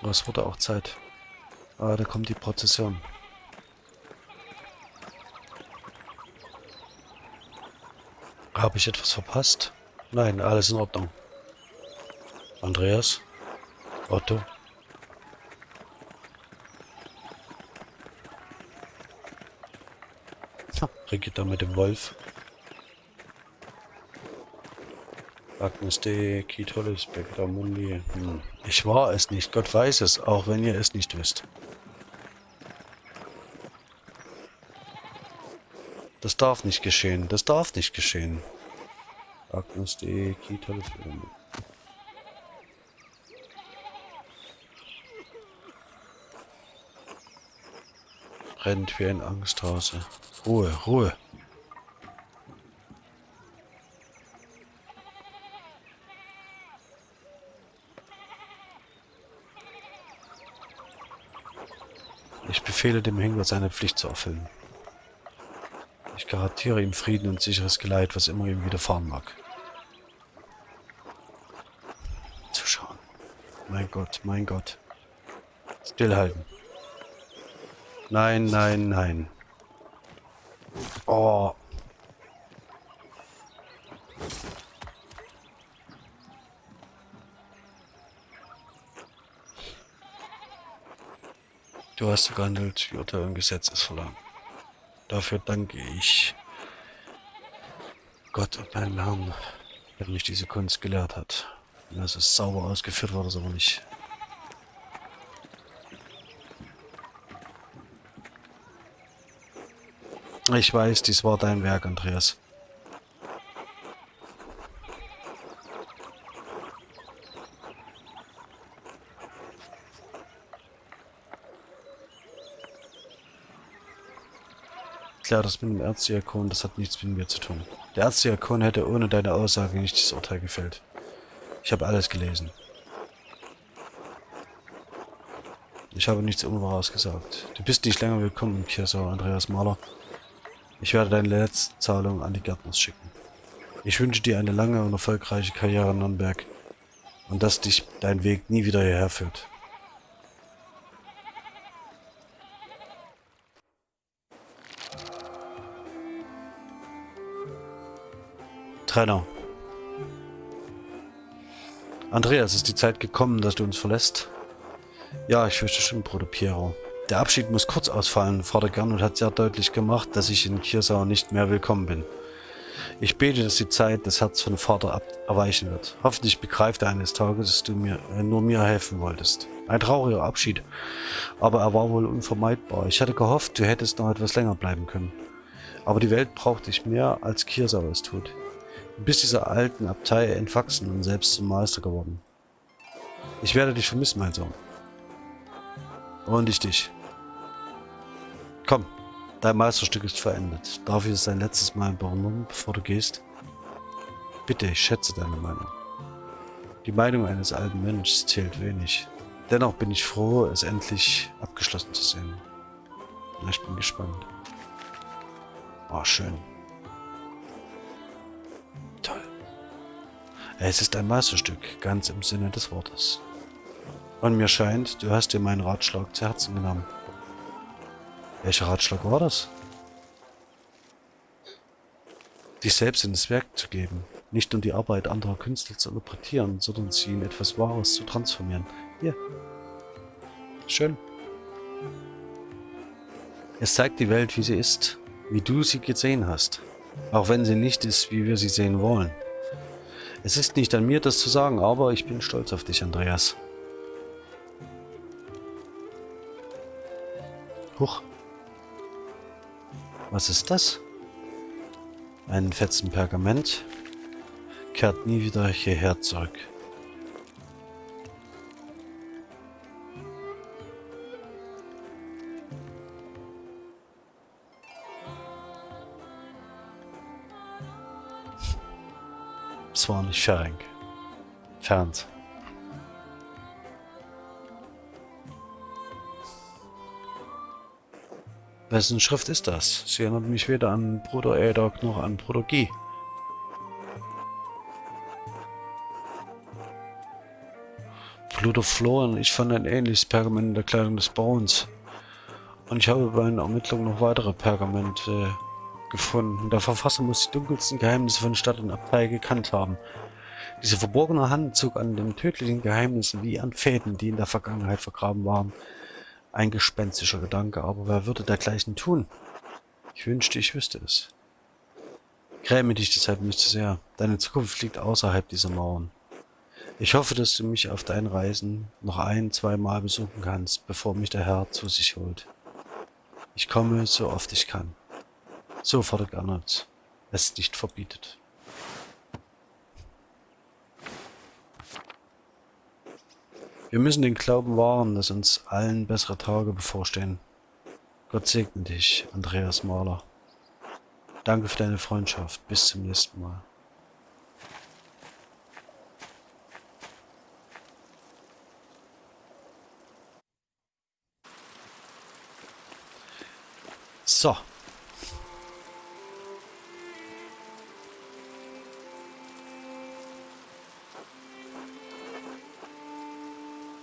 Aber es wurde auch Zeit. Ah, da kommt die Prozession. Habe ich etwas verpasst? Nein, alles in Ordnung. Andreas? Otto? Brigitta mit dem Wolf. Agnes D. Kitolis, Bekta Mundi. Hm. Ich war es nicht, Gott weiß es, auch wenn ihr es nicht wisst. Das darf nicht geschehen, das darf nicht geschehen. Agnes D. Kitolis, Rennt wie ein Angsthase. Ruhe, Ruhe. Ich befehle dem Henker, seine Pflicht zu erfüllen. Ich garantiere ihm Frieden und sicheres Geleit, was immer ihm widerfahren mag. Zuschauen. Mein Gott, mein Gott. Stillhalten. Nein, nein, nein. Oh. Du hast gehandelt, wie Urteil und Gesetz es verlangt. Dafür danke ich Gott und meinem Herrn, der mich diese Kunst gelehrt hat. Und dass es sauber ausgeführt wurde, ist aber nicht Ich weiß, dies war dein Werk, Andreas. Klar, das mit dem Erzdiakon, das hat nichts mit mir zu tun. Der Erzdiakon hätte ohne deine Aussage nicht das Urteil gefällt. Ich habe alles gelesen. Ich habe nichts Unwahres gesagt. Du bist nicht länger willkommen in Kirsau, Andreas Mahler. Ich werde deine letzte Zahlung an die Gärtners schicken. Ich wünsche dir eine lange und erfolgreiche Karriere in Nürnberg und dass dich dein Weg nie wieder hierher führt. Trainer. Andreas, ist die Zeit gekommen, dass du uns verlässt? Ja, ich fürchte schon, Bruder Piero. Der Abschied muss kurz ausfallen. Vater Gernot hat sehr deutlich gemacht, dass ich in Kirsau nicht mehr willkommen bin. Ich bete, dass die Zeit das Herz von Vater erweichen wird. Hoffentlich begreift er eines Tages, dass du mir nur mir helfen wolltest. Ein trauriger Abschied, aber er war wohl unvermeidbar. Ich hatte gehofft, du hättest noch etwas länger bleiben können. Aber die Welt braucht dich mehr, als Kirsau es tut. Du bist dieser alten Abtei entwachsen und selbst zum Meister geworden. Ich werde dich vermissen, mein Sohn. Und ich dich. Komm, dein Meisterstück ist verendet. Darf ich es ein letztes Mal bewundern, bevor du gehst? Bitte, ich schätze deine Meinung. Die Meinung eines alten Mönchs zählt wenig. Dennoch bin ich froh, es endlich abgeschlossen zu sehen. Ich bin gespannt. Oh, schön. Toll. Es ist ein Meisterstück, ganz im Sinne des Wortes. Und mir scheint, du hast dir meinen Ratschlag zu Herzen genommen. Welcher Ratschlag war das? Dich selbst in das Werk zu geben, nicht um die Arbeit anderer Künstler zu interpretieren, sondern sie in etwas Wahres zu transformieren. Hier. Schön. Es zeigt die Welt, wie sie ist, wie du sie gesehen hast, auch wenn sie nicht ist, wie wir sie sehen wollen. Es ist nicht an mir, das zu sagen, aber ich bin stolz auf dich, Andreas. Huch. Was ist das? Ein Fetzen Pergament. Kehrt nie wieder hierher zurück. Nicht Ferenc. Fernt. Wessen Schrift ist das? Sie erinnert mich weder an Bruder Adok noch an Bruder Guy. Bruder Florian, ich fand ein ähnliches Pergament in der Kleidung des Bauens. Und ich habe bei einer Ermittlung noch weitere Pergamente gefunden. Der Verfasser muss die dunkelsten Geheimnisse von Stadt und Abtei gekannt haben. Diese verborgene Hand zog an den tödlichen Geheimnissen wie an Fäden, die in der Vergangenheit vergraben waren, ein gespenstischer Gedanke, aber wer würde dergleichen tun? Ich wünschte, ich wüsste es. Gräme dich deshalb nicht zu sehr. Deine Zukunft liegt außerhalb dieser Mauern. Ich hoffe, dass du mich auf deinen Reisen noch ein, zwei Mal besuchen kannst, bevor mich der Herr zu sich holt. Ich komme, so oft ich kann. So fordert Arnold es nicht verbietet. Wir müssen den Glauben wahren, dass uns allen bessere Tage bevorstehen. Gott segne dich, Andreas Mahler. Danke für deine Freundschaft. Bis zum nächsten Mal. So.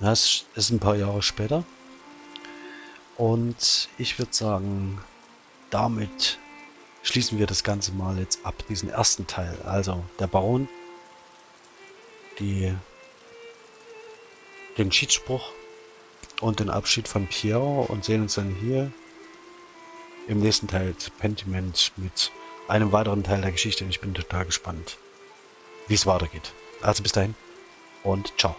Das ist ein paar Jahre später. Und ich würde sagen, damit schließen wir das Ganze mal jetzt ab, diesen ersten Teil. Also der Baron, die, den Schiedsspruch und den Abschied von Piero und sehen uns dann hier im nächsten Teil Pentiment mit einem weiteren Teil der Geschichte. Und ich bin total gespannt, wie es weitergeht. Also bis dahin und ciao.